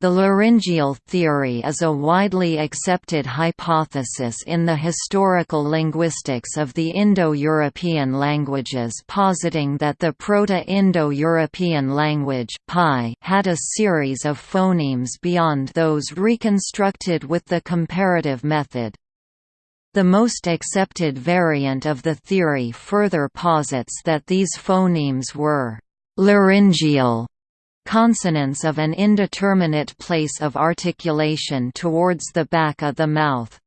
The laryngeal theory is a widely accepted hypothesis in the historical linguistics of the Indo-European languages positing that the Proto-Indo-European language had a series of phonemes beyond those reconstructed with the comparative method. The most accepted variant of the theory further posits that these phonemes were laryngeal consonants of an indeterminate place of articulation towards the back of the mouth.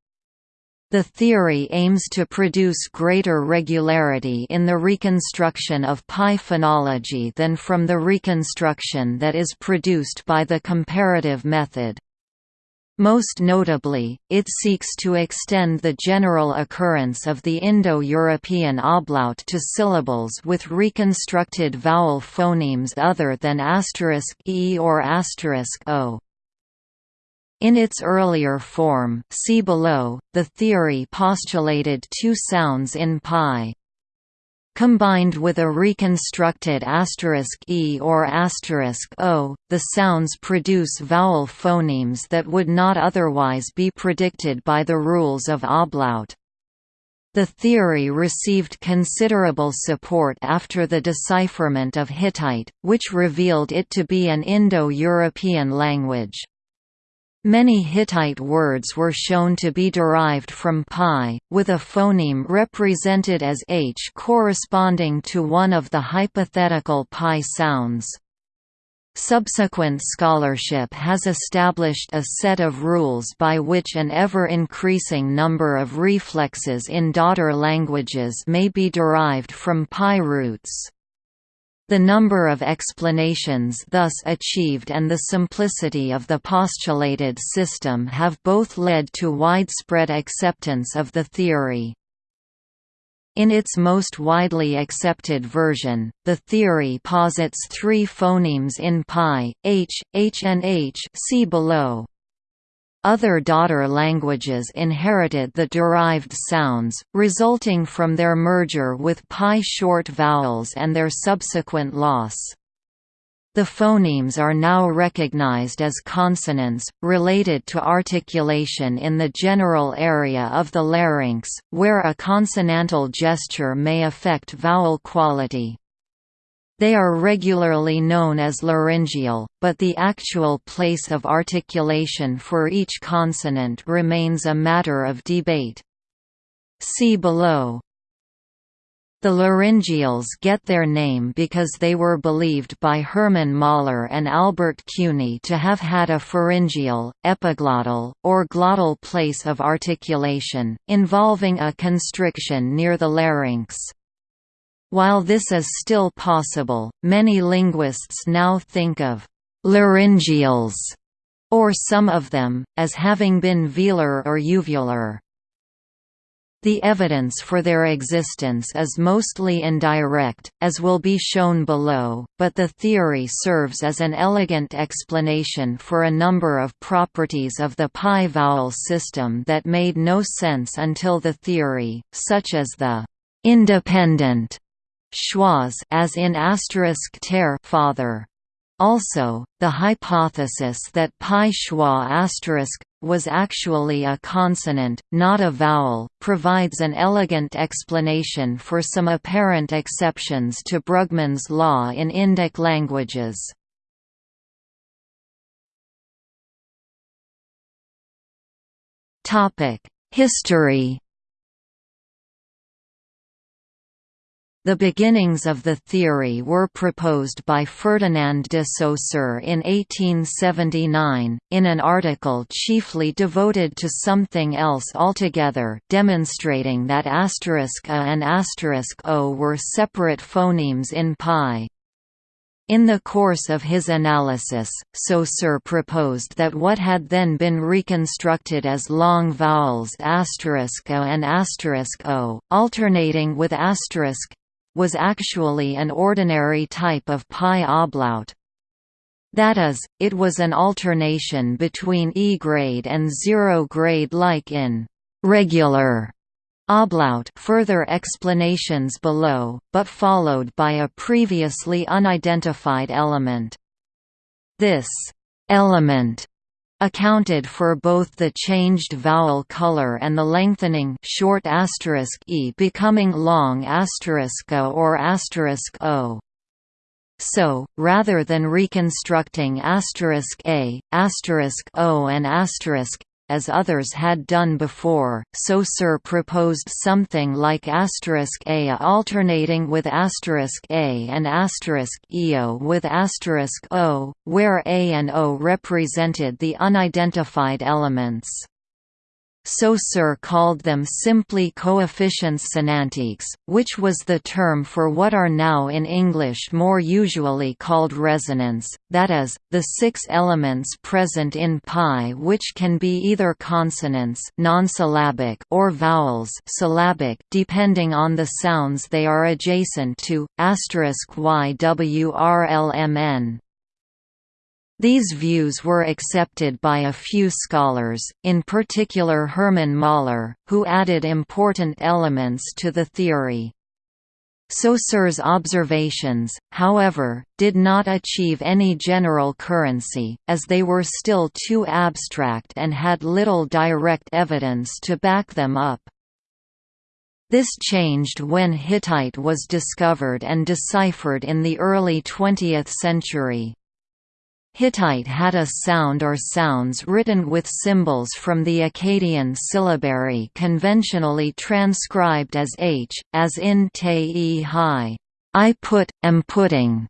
The theory aims to produce greater regularity in the reconstruction of PIE phonology than from the reconstruction that is produced by the comparative method. Most notably, it seeks to extend the general occurrence of the Indo-European ablaut to syllables with reconstructed vowel phonemes other than *e or *o. In its earlier form see below, the theory postulated two sounds in PIE combined with a reconstructed asterisk *e or asterisk *o, the sounds produce vowel phonemes that would not otherwise be predicted by the rules of ablaut. The theory received considerable support after the decipherment of Hittite, which revealed it to be an Indo-European language. Many Hittite words were shown to be derived from PIE, with a phoneme represented as h corresponding to one of the hypothetical PIE sounds. Subsequent scholarship has established a set of rules by which an ever-increasing number of reflexes in daughter languages may be derived from PIE roots. The number of explanations thus achieved and the simplicity of the postulated system have both led to widespread acceptance of the theory. In its most widely accepted version, the theory posits three phonemes in PIE, h, h and h see below. Other daughter languages inherited the derived sounds, resulting from their merger with PIE short vowels and their subsequent loss. The phonemes are now recognized as consonants, related to articulation in the general area of the larynx, where a consonantal gesture may affect vowel quality. They are regularly known as laryngeal, but the actual place of articulation for each consonant remains a matter of debate. See below. The laryngeals get their name because they were believed by Hermann Möller and Albert Cuny to have had a pharyngeal, epiglottal, or glottal place of articulation, involving a constriction near the larynx. While this is still possible, many linguists now think of laryngeals, or some of them, as having been velar or uvular. The evidence for their existence is mostly indirect, as will be shown below, but the theory serves as an elegant explanation for a number of properties of the PIE vowel system that made no sense until the theory, such as the independent schwas as in asterisk ter father. Also, the hypothesis that PIE schwa was actually a consonant, not a vowel, provides an elegant explanation for some apparent exceptions to Brugmann's law in Indic languages. History The beginnings of the theory were proposed by Ferdinand de Saussure in 1879, in an article chiefly devoted to something else altogether demonstrating that *a and asterisk *o were separate phonemes in PIE. In the course of his analysis, Saussure proposed that what had then been reconstructed as long vowels asterisk *a and asterisk *o, alternating with asterisk was actually an ordinary type of PIE ablaut. That is, it was an alternation between E-grade and zero-grade like in «regular» ablaut further explanations below, but followed by a previously unidentified element. This element accounted for both the changed vowel color and the lengthening short asterisk e becoming long asterisk a or asterisk o. So, rather than reconstructing asterisk a, asterisk o and asterisk as others had done before, Saussure proposed something like asterisk a alternating with asterisk a and asterisk eo with asterisk o, where a and o represented the unidentified elements. Saussure called them simply coefficients sonantiques, which was the term for what are now in English more usually called resonants, that is, the six elements present in PIE which can be either consonants non-syllabic or vowels syllabic depending on the sounds they are adjacent to, *ywrlmn. These views were accepted by a few scholars, in particular Hermann Möller, who added important elements to the theory. Saussure's observations, however, did not achieve any general currency, as they were still too abstract and had little direct evidence to back them up. This changed when Hittite was discovered and deciphered in the early 20th century. Hittite had a sound or sounds written with symbols from the Akkadian syllabary conventionally transcribed as h, as in te hi I put, am putting,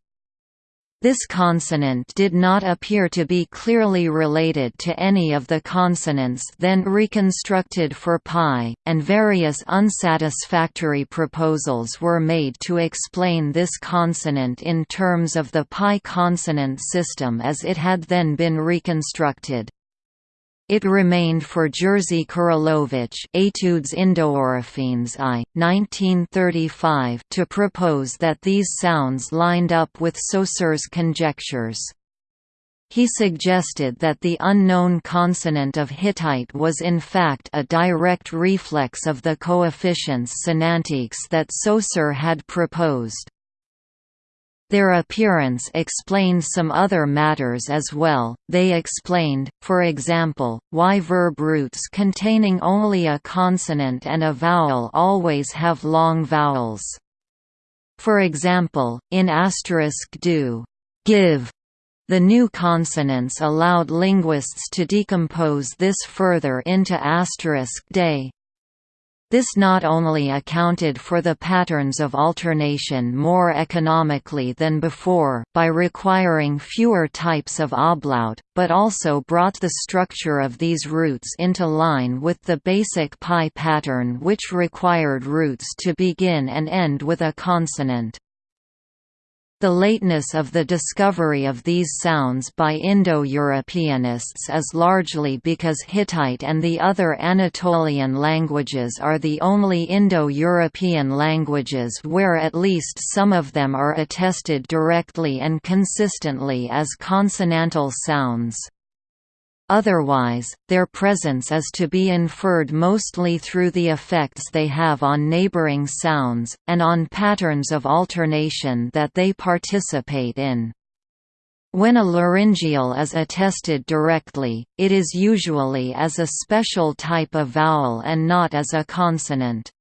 this consonant did not appear to be clearly related to any of the consonants then reconstructed for PIE, and various unsatisfactory proposals were made to explain this consonant in terms of the PIE consonant system as it had then been reconstructed. It remained for Jerzy Kuryłowicz Etudes I, 1935 to propose that these sounds lined up with Saussure's conjectures. He suggested that the unknown consonant of Hittite was in fact a direct reflex of the coefficients sonantiques that Saussure had proposed. Their appearance explained some other matters as well, they explained, for example, why verb roots containing only a consonant and a vowel always have long vowels. For example, in asterisk do, give, the new consonants allowed linguists to decompose this further into asterisk day, this not only accounted for the patterns of alternation more economically than before, by requiring fewer types of ablaut, but also brought the structure of these roots into line with the basic PIE pattern which required roots to begin and end with a consonant. The lateness of the discovery of these sounds by Indo-Europeanists is largely because Hittite and the other Anatolian languages are the only Indo-European languages where at least some of them are attested directly and consistently as consonantal sounds. Otherwise, their presence is to be inferred mostly through the effects they have on neighboring sounds, and on patterns of alternation that they participate in. When a laryngeal is attested directly, it is usually as a special type of vowel and not as a consonant.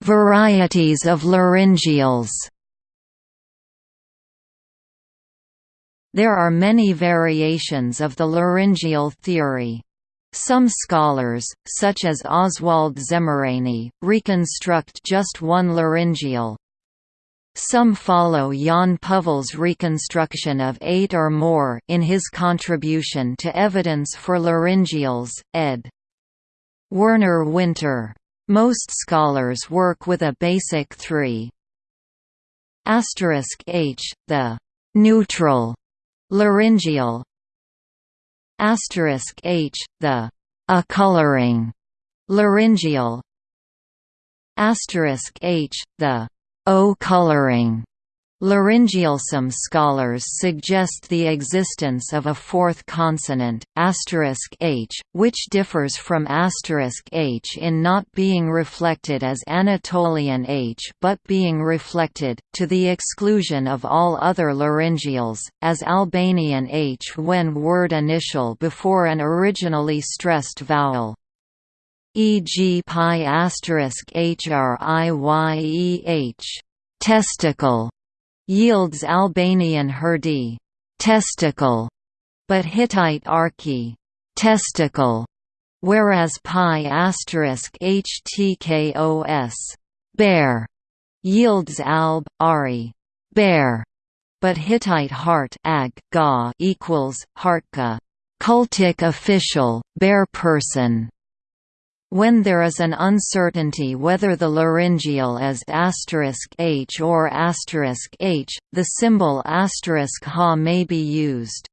Varieties of laryngeals There are many variations of the laryngeal theory. Some scholars, such as Oswald Szemerény, reconstruct just one laryngeal. Some follow Jaan Puhvel's reconstruction of eight or more in his contribution to Evidence for Laryngeals, ed. Werner Winter. Most scholars work with a basic three. Asterisk H, the neutral Laryngeal asterisk h the a coloring laryngeal asterisk h the o coloring Laryngeal. scholars suggest the existence of a fourth consonant, *h, which differs from *h in not being reflected as Anatolian h but being reflected, to the exclusion of all other laryngeals, as Albanian h when word initial before an originally stressed vowel. E.g. PIE *hriYEH testicle yields Albanian herdi testicle, but Hittite arki testicle, whereas PIE asterisk htkos bear yields alb ari bear, but Hittite heart ag ga equals hartka cultic official bear person when there is an uncertainty whether the laryngeal is *h or *h, the symbol *ha may be used.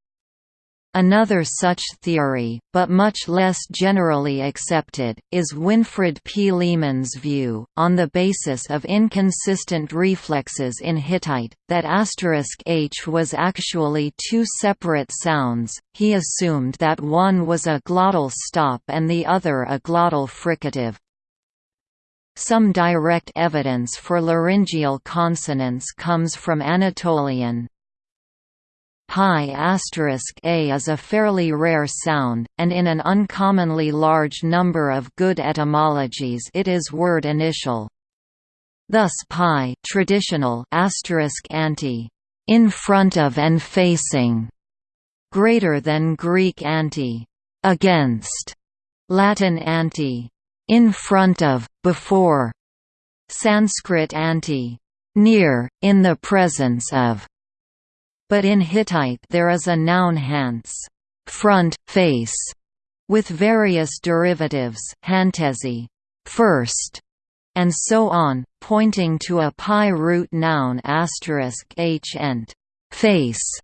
Another such theory, but much less generally accepted, is Winfried P. Lehmann's view, on the basis of inconsistent reflexes in Hittite, that asterisk *h was actually two separate sounds. He assumed that one was a glottal stop and the other a glottal fricative. Some direct evidence for laryngeal consonants comes from Anatolian, PIE a is a fairly rare sound, and in an uncommonly large number of good etymologies it is word initial. Thus PIE traditional anti, in front of and facing, greater than Greek anti, against, Latin anti, in front of, before, Sanskrit anti, near, in the presence of, but in Hittite there is a noun hants front, face, with various derivatives hantezi, first, and so on, pointing to a PIE root noun asterisk h ent face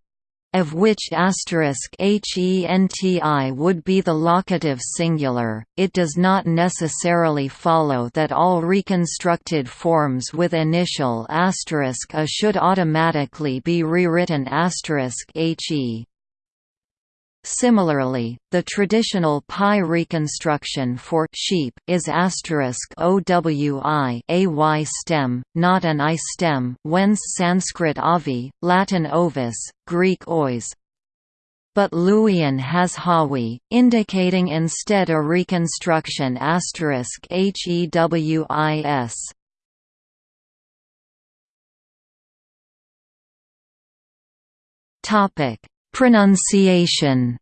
of which asterisk *henti would be the locative singular, it does not necessarily follow that all reconstructed forms with initial asterisk *a should automatically be rewritten asterisk *he. Similarly, the traditional PIE reconstruction for sheep is owi ay stem, not an i stem, whence Sanskrit avi, Latin ovis, Greek ois. But Luwian has hawi, indicating instead a reconstruction asterisk heWis. Topic Pronunciation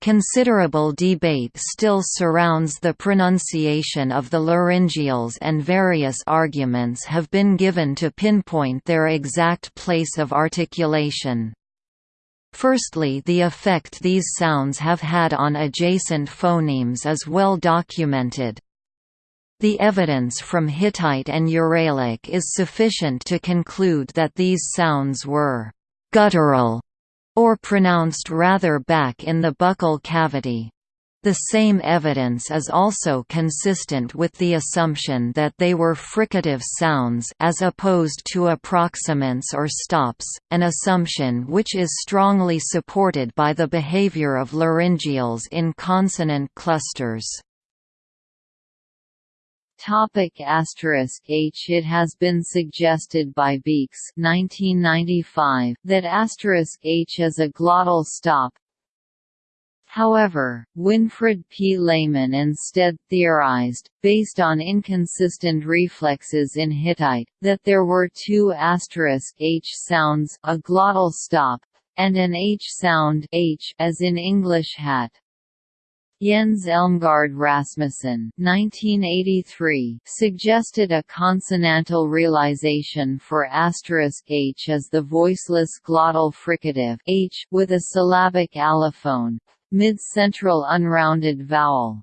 Considerable debate still surrounds the pronunciation of the laryngeals and various arguments have been given to pinpoint their exact place of articulation. Firstly the effect these sounds have had on adjacent phonemes is well documented. The evidence from Hittite and Uralic is sufficient to conclude that these sounds were «guttural» or pronounced rather back in the buccal cavity. The same evidence is also consistent with the assumption that they were fricative sounds as opposed to approximants or stops, an assumption which is strongly supported by the behavior of laryngeals in consonant clusters. Topic H It has been suggested by Beekes 1995 that H is a glottal stop. However, Winfried P. Lehmann instead theorized, based on inconsistent reflexes in Hittite, that there were two asterisk H sounds a glottal stop, and an H sound H as in English hat. Jens Elmegård Rasmussen suggested a consonantal realization for asterisk h as the voiceless glottal fricative h with a syllabic allophone, mid-central unrounded vowel.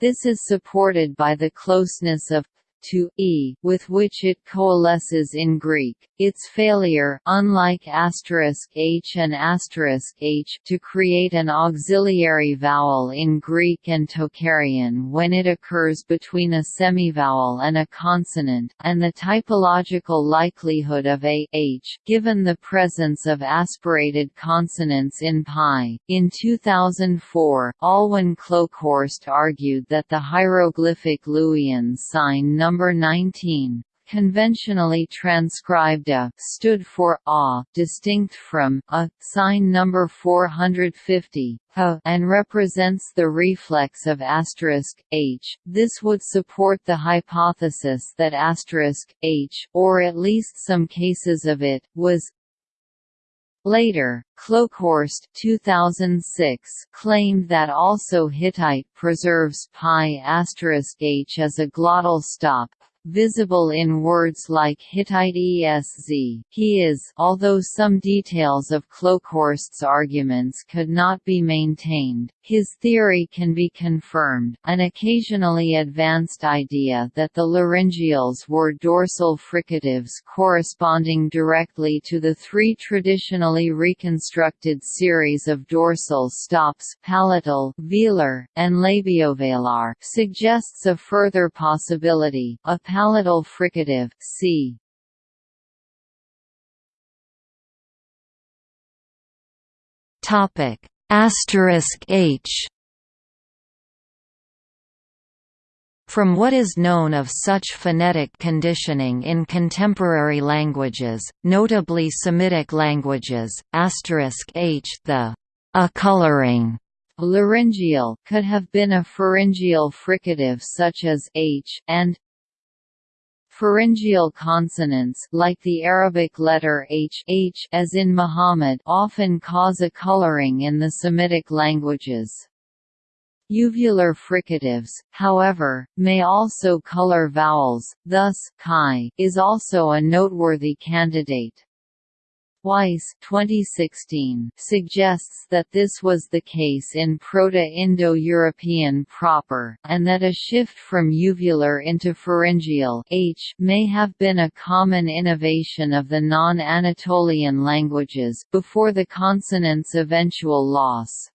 This is supported by the closeness of to e with which it coalesces in Greek. Its failure unlike asterisk h and asterisk h to create an auxiliary vowel in Greek and Tocharian when it occurs between a semivowel and a consonant, and the typological likelihood of a h given the presence of aspirated consonants in PIE. In 2004, Alwin Kloekhorst argued that the hieroglyphic Luwian sign number 19, conventionally transcribed a stood for a, distinct from a sign number 450 a, and represents the reflex of asterisk h. This would support the hypothesis that asterisk h, or at least some cases of it, was Later, Kloekhorst 2006 claimed that also Hittite preserves PIE*h as a glottal stop, visible in words like Hittite ESZ. He is although some details of Kloekhorst's arguments could not be maintained, his theory can be confirmed, an occasionally advanced idea that the laryngeals were dorsal fricatives corresponding directly to the three traditionally reconstructed series of dorsal stops palatal, velar, and labiovelar suggests a further possibility, a palatal fricative c. Topic Asterisk H From what is known of such phonetic conditioning in contemporary languages, notably Semitic languages, *h the a coloring laryngeal could have been a pharyngeal fricative such as h and Pharyngeal consonants like the Arabic letter h, h as in Muhammad often cause a coloring in the Semitic languages. Uvular fricatives, however, may also color vowels, thus chi is also a noteworthy candidate. Weiss 2016 suggests that this was the case in Proto-Indo-European proper, and that a shift from uvular into pharyngeal h may have been a common innovation of the non-Anatolian languages, before the consonant's eventual loss.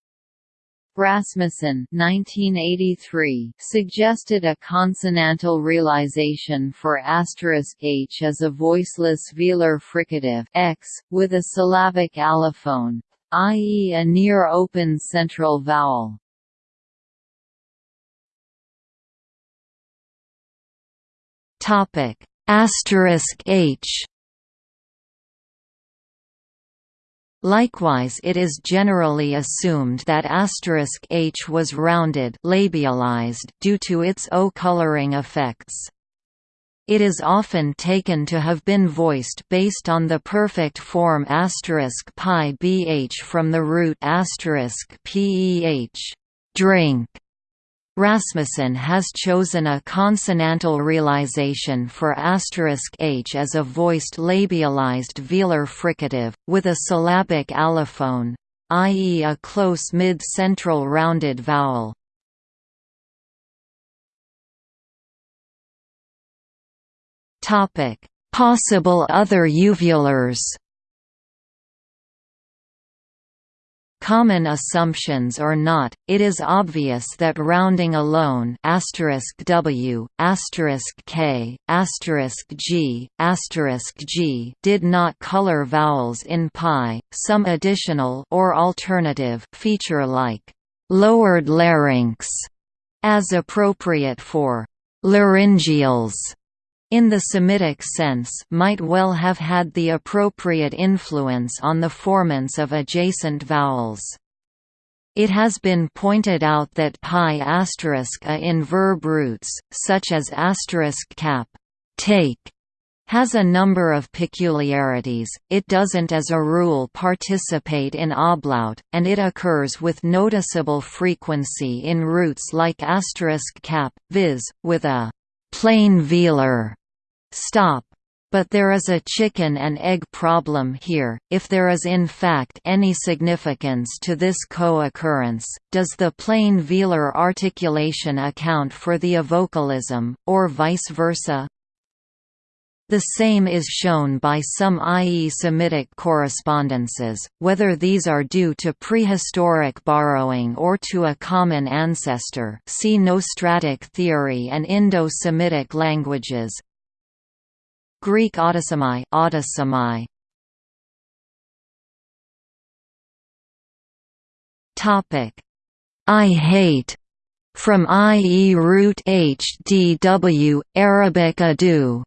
Rasmussen 1983 suggested a consonantal realization for asterisk *h as a voiceless velar fricative x, with a syllabic allophone, i.e. a near-open central vowel. Topic *h Likewise it is generally assumed that asterisk *h was rounded labialized due to its O-coloring effects. It is often taken to have been voiced based on the perfect form *pi bh from the root *peh drink Rasmussen has chosen a consonantal realization for asterisk *h as a voiced labialized velar fricative, with a syllabic allophone, i.e. a close mid-central rounded vowel. Possible other uvulars Common assumptions or not, it is obvious that rounding alone w, k, g, g did not color vowels in PIE, some additional or alternative feature like lowered larynx as appropriate for laryngeals in the Semitic sense might well have had the appropriate influence on the formants of adjacent vowels. It has been pointed out that PIE a in verb roots, such as asterisk cap take, has a number of peculiarities, it doesn't as a rule participate in ablaut, and it occurs with noticeable frequency in roots like asterisk cap, viz., with a plain velar stop But there is a chicken and egg problem here, if there is in fact any significance to this co-occurrence, does the plain velar articulation account for the avocalism, or vice versa? The same is shown by some IE Semitic correspondences, whether these are due to prehistoric borrowing or to a common ancestor see Nostratic theory and Indo-Semitic languages, Greek autosomy. Topic. I hate. From IE root HDW Arabic adu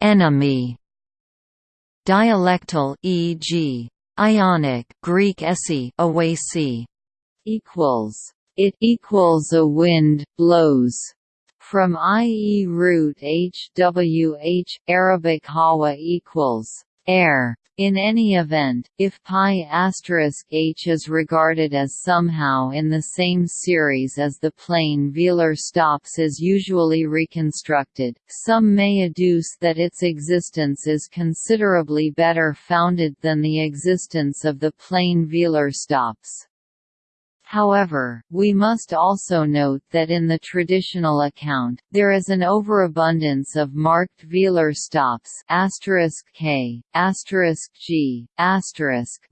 Enemy Dialectal e.g. Ionic Greek esi awasi equals it equals a wind blows from IE root HWH, Arabic hawa equals air. In any event, if PIE h is regarded as somehow in the same series as the plain velar stops is usually reconstructed, some may adduce that its existence is considerably better founded than the existence of the plain velar stops. However, we must also note that in the traditional account, there is an overabundance of marked velar stops k, g,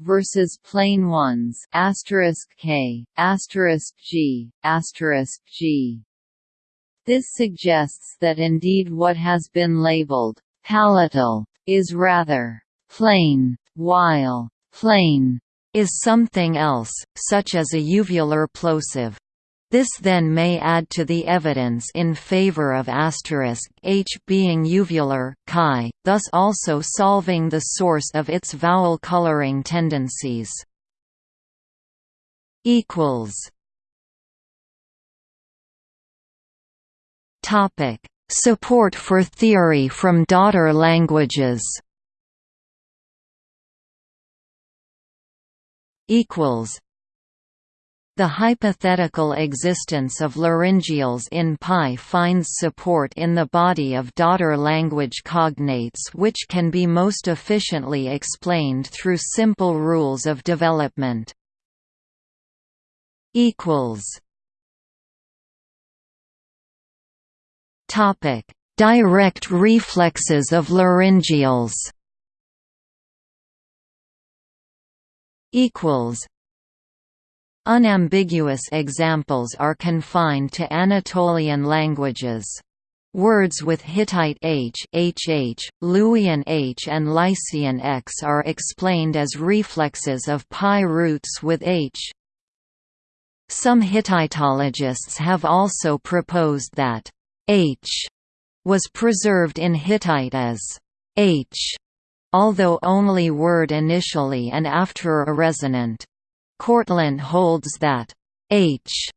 versus plain ones k, g, g. This suggests that indeed what has been labeled palatal is rather plain, while plain is something else, such as a uvular plosive. This then may add to the evidence in favor of asterisk h being uvular, chi, thus also solving the source of its vowel coloring tendencies. equals Topic: Support for theory from daughter languages. Equals the hypothetical existence of laryngeals in PIE finds support in the body of daughter language cognates which can be most efficiently explained through simple rules of development. Direct reflexes of laryngeals equals Unambiguous examples are confined to Anatolian languages. Words with Hittite h, hh, Luwian h and Lycian x are explained as reflexes of PIE roots with h. Some Hittitologists have also proposed that h was preserved in Hittite as h although only word initially and after a resonant. Kortlandt holds that h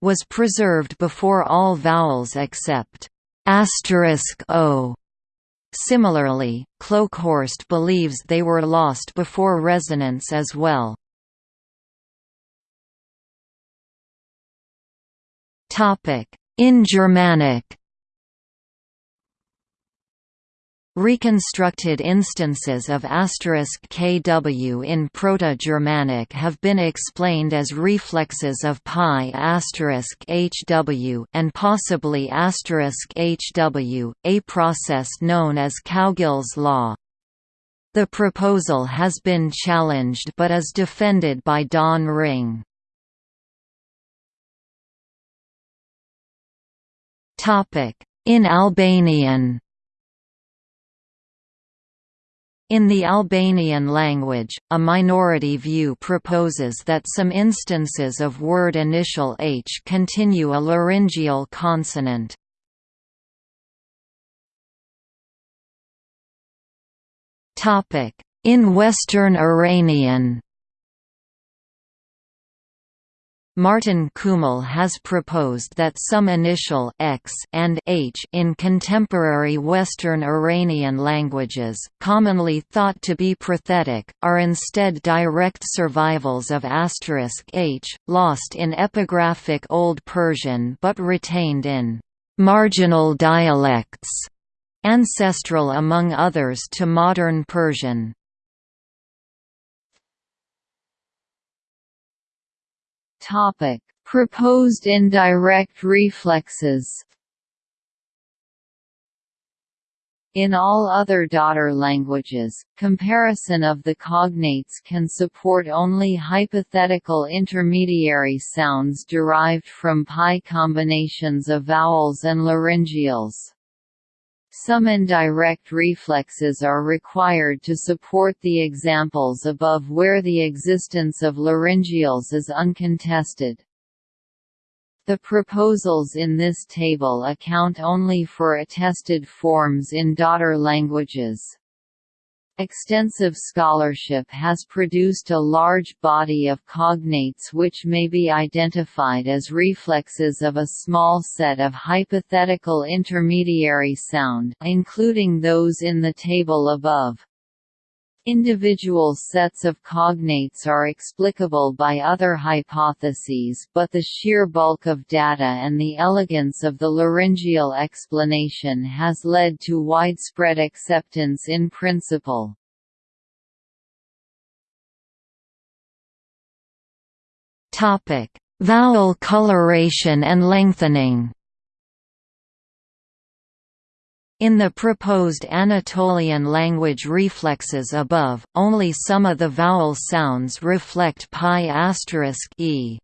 was preserved before all vowels except o. Similarly, Kloekhorst believes they were lost before resonance as well. In Germanic Reconstructed instances of kw in Proto-Germanic have been explained as reflexes of PIE hw and possibly hw, a process known as Cowgill's law. The proposal has been challenged but is defended by Don Ringe. In Albanian In the Albanian language, a minority view proposes that some instances of word initial h continue a laryngeal consonant. In Western Iranian Martin Kümmel has proposed that some initial x and h in contemporary Western Iranian languages, commonly thought to be prothetic, are instead direct survivals of asterisk h, lost in epigraphic Old Persian but retained in marginal dialects, ancestral among others to modern Persian. Topic: Proposed indirect reflexes. In all other daughter languages, comparison of the cognates can support only hypothetical intermediary sounds derived from PIE combinations of vowels and laryngeals. Some indirect reflexes are required to support the examples above where the existence of laryngeals is uncontested. The proposals in this table account only for attested forms in daughter languages. Extensive scholarship has produced a large body of cognates which may be identified as reflexes of a small set of hypothetical intermediary sound, including those in the table above. Individual sets of cognates are explicable by other hypotheses but the sheer bulk of data and the elegance of the laryngeal explanation has led to widespread acceptance in principle. Vowel coloration and lengthening In the proposed Anatolian language reflexes above, only some of the vowel sounds reflect PIE e.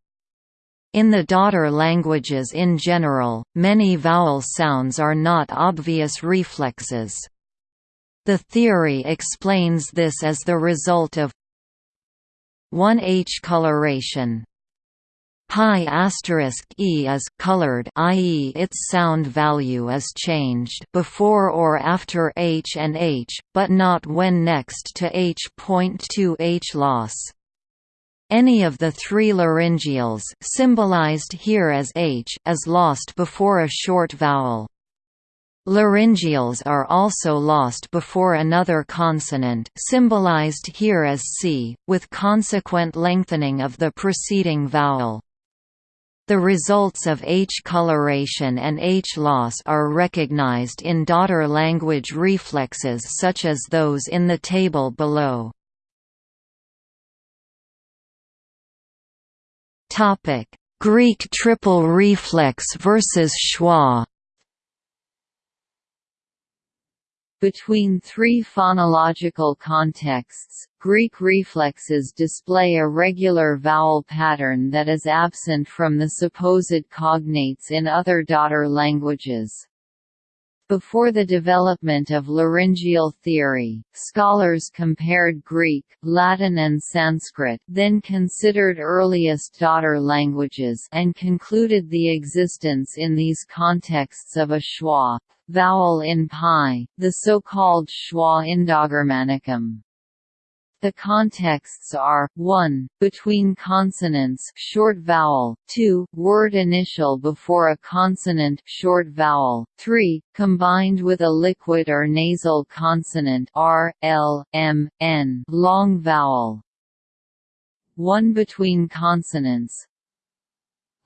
In the daughter languages in general, many vowel sounds are not obvious reflexes. The theory explains this as the result of 1h coloration PIE asterisk e is colored i.e. its sound value is changed before or after h and h, but not when next to h.2 h loss. Any of the three laryngeals symbolized here as h is lost before a short vowel. Laryngeals are also lost before another consonant symbolized here as c, with consequent lengthening of the preceding vowel. The results of H coloration and H loss are recognized in daughter language reflexes such as those in the table below. Greek triple reflex versus schwa Between three phonological contexts, Greek reflexes display a regular vowel pattern that is absent from the supposed cognates in other daughter languages. Before the development of laryngeal theory, scholars compared Greek, Latin and Sanskrit then considered earliest daughter languages and concluded the existence in these contexts of a schwa, vowel in PIE, the so-called schwa Indogermanicum. The contexts are 1. Between consonants short vowel, 2. Word initial before a consonant short vowel, 3. Combined with a liquid or nasal consonant r, l, m, n long vowel. 1 between consonants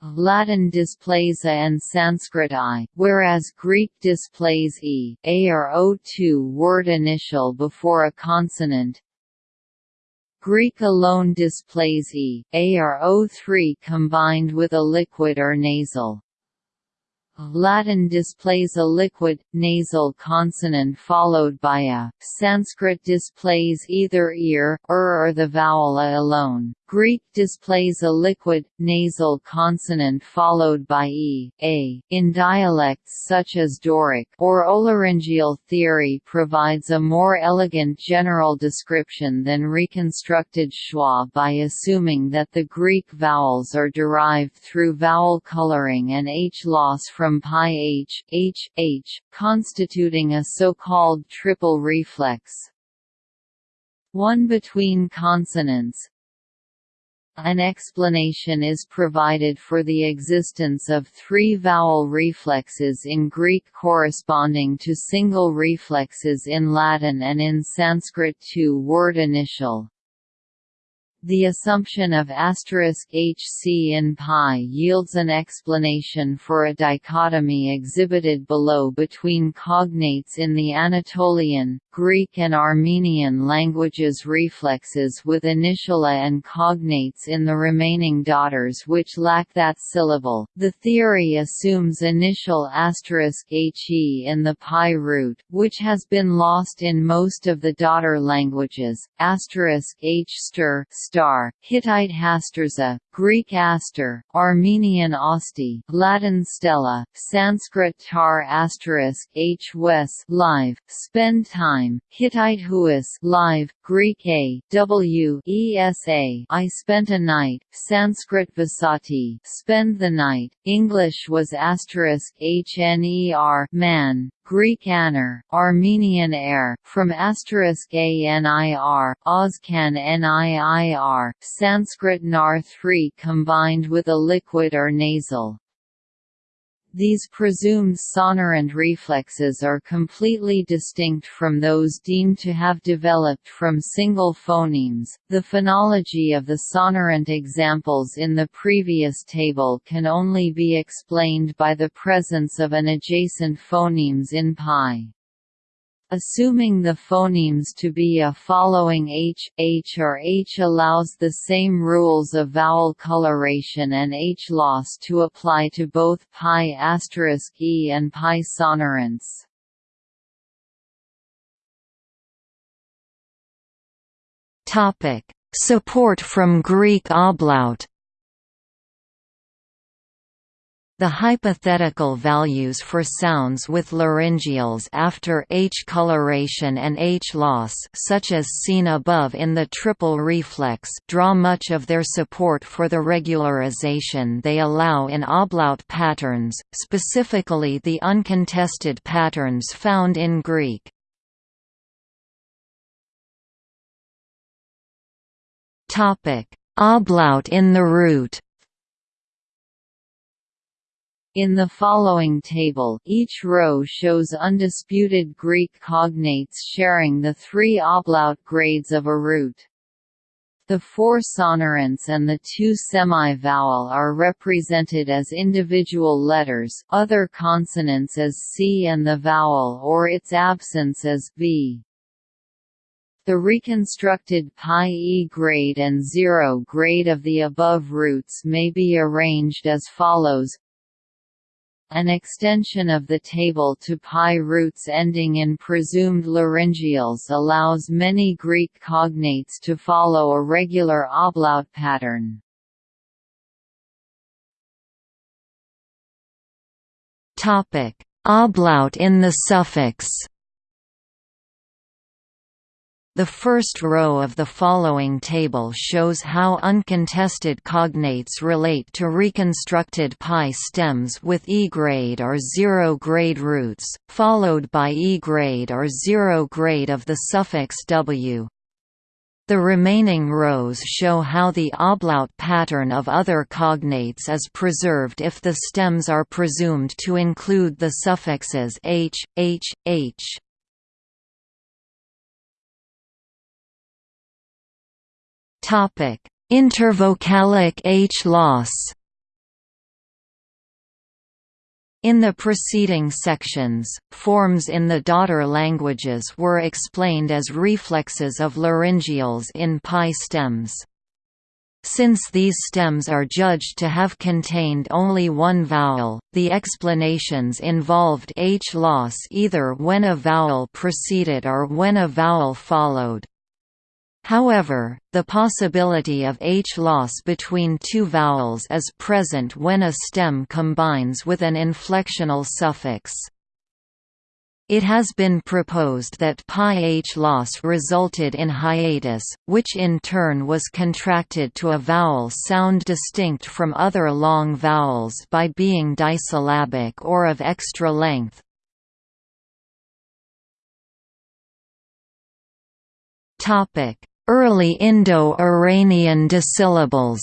Latin displays a and Sanskrit i, whereas Greek displays e, a or o2 word initial before a consonant. Greek alone displays e, a or o3 combined with a liquid or nasal. Latin displays a liquid, nasal consonant followed by a, Sanskrit displays either ear, er or the vowel a alone, Greek displays a liquid, nasal consonant followed by e, a. In dialects such as Doric or Olaryngeal theory provides a more elegant general description than reconstructed schwa by assuming that the Greek vowels are derived through vowel coloring and h loss from PIE h, h, h, constituting a so-called triple reflex. One between consonants, an explanation is provided for the existence of three vowel reflexes in Greek corresponding to single reflexes in Latin and in Sanskrit two word initial. The assumption of hc in PIE yields an explanation for a dichotomy exhibited below between cognates in the Anatolian, Greek and Armenian languages reflexes with initiala and cognates in the remaining daughters which lack that syllable. The theory assumes initial he in the PIE root, which has been lost in most of the daughter languages. h stir star, Hittite hasturza, Greek aster, Armenian osti, Latin stella, Sanskrit tar asterisk h wes live, spend time, Hittite huas live, Greek a w spent a night, Sanskrit vasati spend the night, English was asterisk hner man, Greek aner, Armenian air, from asterisk anir, Oscan niir, Sanskrit nar 3 combined with a liquid or nasal. These presumed sonorant reflexes are completely distinct from those deemed to have developed from single phonemes. The phonology of the sonorant examples in the previous table can only be explained by the presence of an adjacent phonemes in PIE. Assuming the phonemes to be a following h, h or h allows the same rules of vowel coloration and h loss to apply to both PIE asterisk e and PIE sonorants. Topic: Support from Greek ablaut The hypothetical values for sounds with laryngeals after H coloration and H loss such as seen above in the triple reflex draw much of their support for the regularization they allow in ablaut patterns, specifically the uncontested patterns found in Greek. Ablaut in the root in the following table, each row shows undisputed Greek cognates sharing the three ablaut grades of a root. The four sonorants and the two semi-vowel are represented as individual letters, other consonants as C and the vowel or its absence as V. The reconstructed PIE e grade and zero grade of the above roots may be arranged as follows an extension of the table to PIE roots ending in presumed laryngeals allows many Greek cognates to follow a regular ablaut pattern. Ablaut in the suffix the first row of the following table shows how uncontested cognates relate to reconstructed PIE stems with E-grade or zero-grade roots, followed by E-grade or zero-grade of the suffix w. The remaining rows show how the ablaut pattern of other cognates is preserved if the stems are presumed to include the suffixes h, h, h. Topic: Intervocalic H loss. In the preceding sections, forms in the daughter languages were explained as reflexes of laryngeals in PIE stems. Since these stems are judged to have contained only one vowel, the explanations involved H loss either when a vowel preceded or when a vowel followed. However, the possibility of H-loss between two vowels is present when a stem combines with an inflectional suffix. It has been proposed that PIE H loss resulted in hiatus, which in turn was contracted to a vowel sound distinct from other long vowels by being disyllabic or of extra length. Topic: Early Indo-Iranian disyllables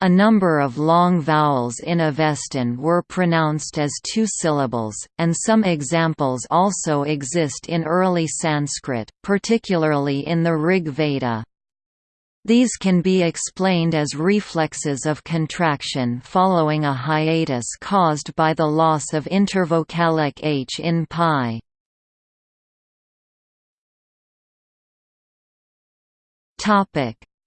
A number of long vowels in Avestan were pronounced as two syllables, and some examples also exist in early Sanskrit, particularly in the Rig Veda. These can be explained as reflexes of contraction following a hiatus caused by the loss of intervocalic h in PIE.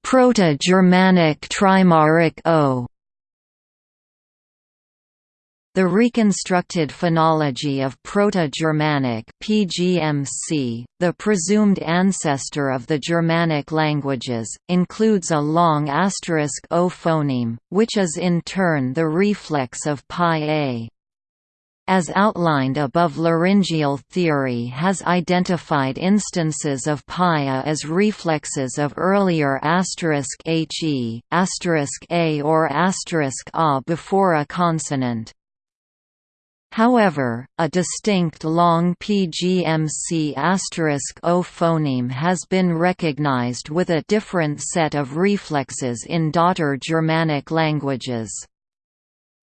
Proto-Germanic Trimoric O the reconstructed phonology of Proto-Germanic (PGMC), the presumed ancestor of the Germanic languages, includes a long asterisk o phoneme, which is in turn the reflex of PIE a. As outlined above laryngeal theory has identified instances of pia as reflexes of earlier he, a or a before a consonant. However, a distinct long PGMC O phoneme has been recognized with a different set of reflexes in daughter Germanic languages.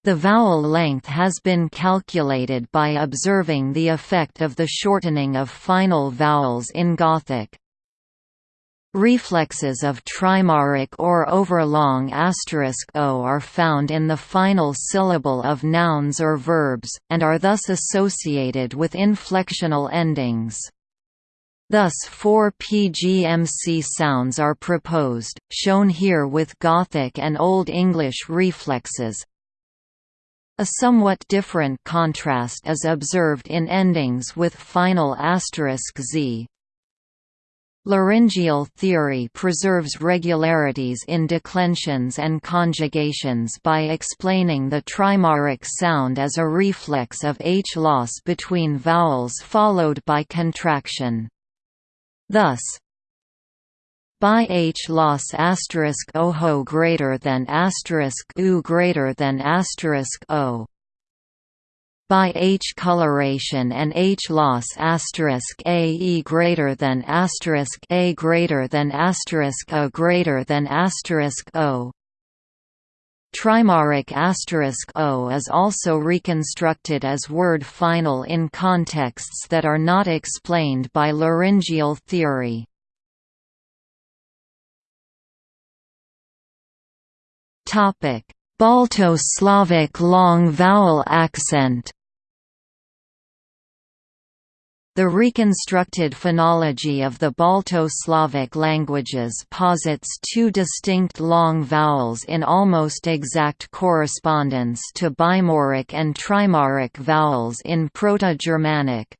The vowel length has been calculated by observing the effect of the shortening of final vowels in Gothic. Reflexes of trimoric or overlong asterisk o are found in the final syllable of nouns or verbs, and are thus associated with inflectional endings. Thus four PGMC sounds are proposed, shown here with Gothic and Old English reflexes. A somewhat different contrast is observed in endings with final asterisk z, Laryngeal theory preserves regularities in declensions and conjugations by explaining the trimoric sound as a reflex of H loss between vowels followed by contraction. Thus, by H loss asterisk oho greater than asterisk u greater than asterisk o by H coloration and H loss asterisk a e greater than asterisk a greater than asterisk a greater than asterisk o. Trimoric asterisk o is also reconstructed as word final in contexts that are not explained by laryngeal theory. Topic: Balto-Slavic long vowel accent the reconstructed phonology of the Balto-Slavic languages posits two distinct long vowels in almost exact correspondence to bimoric and trimoric vowels in Proto-Germanic.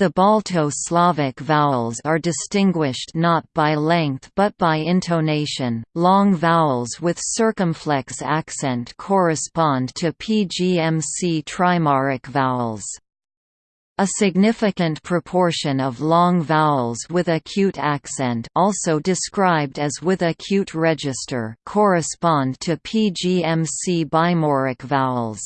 The Balto-Slavic vowels are distinguished not by length but by intonation. Long vowels with circumflex accent correspond to PGMC trimoric vowels. A significant proportion of long vowels with acute accent also described as with acute register correspond to PGMC bimoric vowels.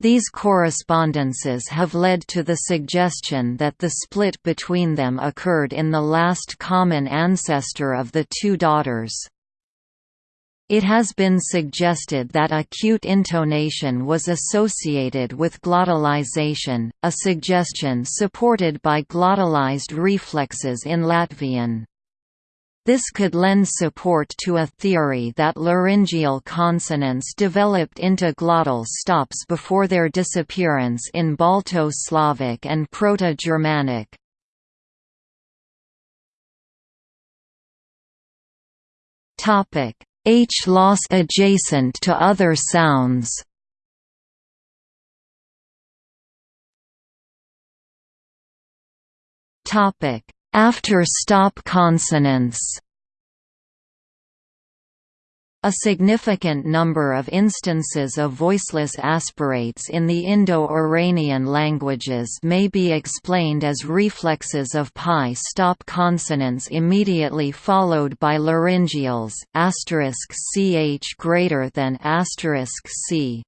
These correspondences have led to the suggestion that the split between them occurred in the last common ancestor of the two daughters. It has been suggested that acute intonation was associated with glottalization, a suggestion supported by glottalized reflexes in Latvian. This could lend support to a theory that laryngeal consonants developed into glottal stops before their disappearance in Balto-Slavic and Proto-Germanic. H loss adjacent to other sounds. Topic: After stop consonants. A significant number of instances of voiceless aspirates in the Indo-Iranian languages may be explained as reflexes of PIE stop consonants immediately followed by laryngeals *ch greater than *c.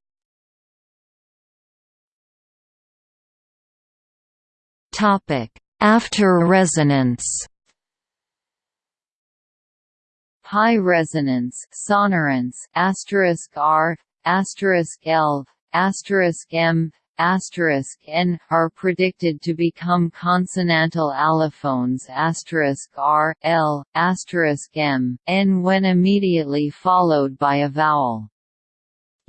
Topic: After resonance. High resonance sonorants asterisk r asterisk l asterisk m n are predicted to become consonantal allophones r, l, m, n when immediately followed by a vowel.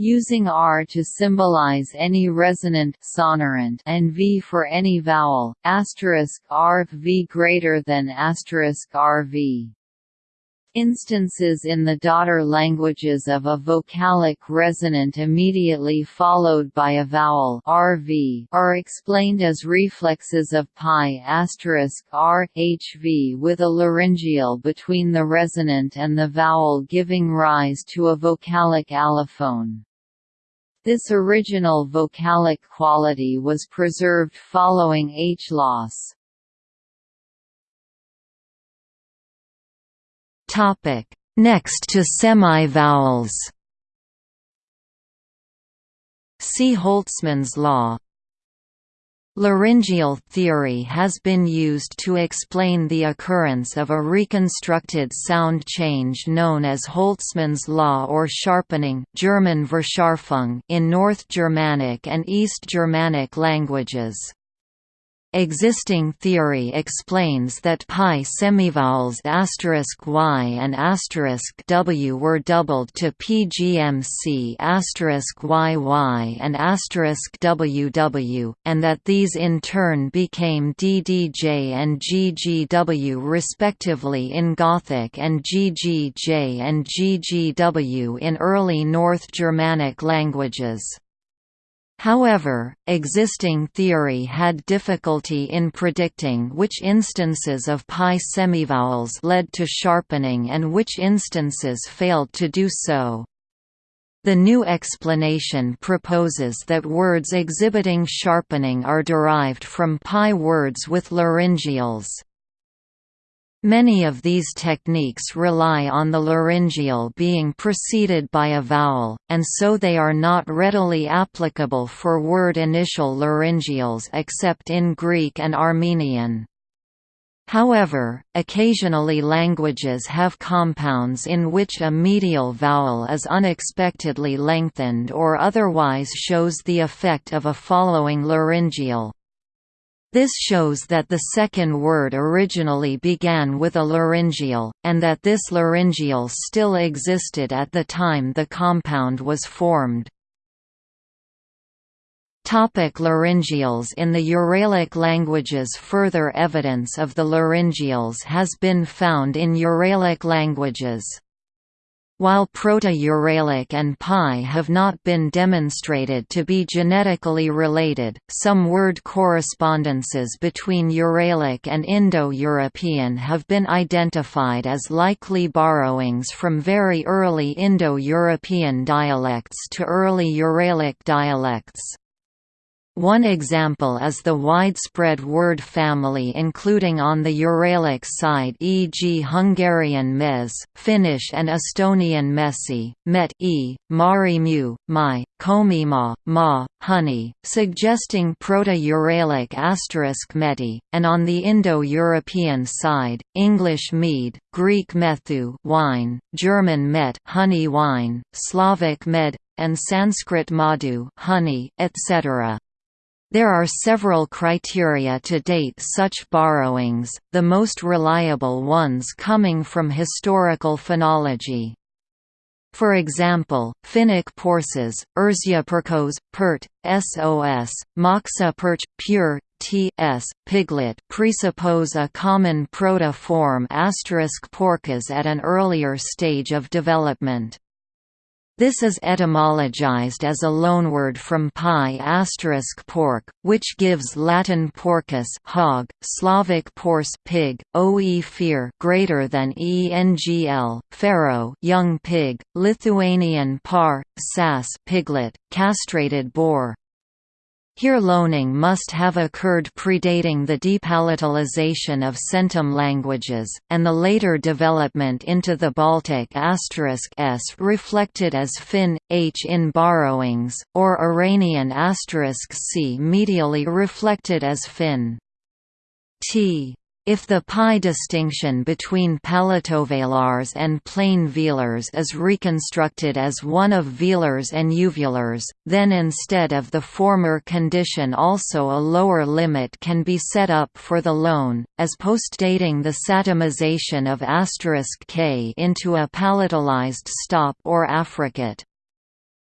Using r to symbolize any resonant sonorant and v for any vowel, asterisk r v greater than asterisk rv. Instances in the daughter languages of a vocalic resonant immediately followed by a vowel rv are explained as reflexes of PIE r hv with a laryngeal between the resonant and the vowel giving rise to a vocalic allophone. This original vocalic quality was preserved following H loss. Topic: Next to semi-vowels. See Holtzmann's law. Laryngeal theory has been used to explain the occurrence of a reconstructed sound change known as Holtzmann's law or sharpening German Verscharfung in North Germanic and East Germanic languages. Existing theory explains that PIE semivowels y and w were doubled to pgmc yy and ww, and that these in turn became ddj and ggw respectively in Gothic and ggj and ggw in early North Germanic languages. However, existing theory had difficulty in predicting which instances of PIE semivowels led to sharpening and which instances failed to do so. The new explanation proposes that words exhibiting sharpening are derived from PIE words with laryngeals. Many of these techniques rely on the laryngeal being preceded by a vowel, and so they are not readily applicable for word initial laryngeals except in Greek and Armenian. However, occasionally languages have compounds in which a medial vowel is unexpectedly lengthened or otherwise shows the effect of a following laryngeal. This shows that the second word originally began with a laryngeal, and that this laryngeal still existed at the time the compound was formed. Topic laryngeals In the Uralic languages Further evidence of the laryngeals has been found in Uralic languages. While Proto-Uralic and PIE have not been demonstrated to be genetically related, some word correspondences between Uralic and Indo-European have been identified as likely borrowings from very early Indo-European dialects to early Uralic dialects. One example is the widespread word family including on the Uralic side e.g. Hungarian mez, Finnish and Estonian mesi, met e, mari mu, mai, komi ma, ma, honey, suggesting Proto-Uralic asterisk meti, and on the Indo-European side, English mead, Greek methu wine, German met honey wine, Slavic med, and Sanskrit madhu honey, etc. There are several criteria to date such borrowings, the most reliable ones coming from historical phonology. For example, Finnic porses, Erzya perkos, pert, sos, moxa perch, pure, ts, piglet presuppose a common proto-form porkas at an earlier stage of development. This is etymologized as a loanword from PIE asterisk pork, which gives Latin porcus hog, Slavic porse pig, oe fear greater than engl, pharaoh young pig, Lithuanian par, sas piglet, castrated boar. Here loaning must have occurred predating the depalatalization of centum languages, and the later development into the Baltic asterisk s reflected as Finn, h in borrowings, or Iranian asterisk c medially reflected as Finn. T If the PIE distinction between palatovelars and plain velars is reconstructed as one of velars and uvulars, then instead of the former condition also a lower limit can be set up for the loan, as postdating the satemization of asterisk k into a palatalized stop or affricate.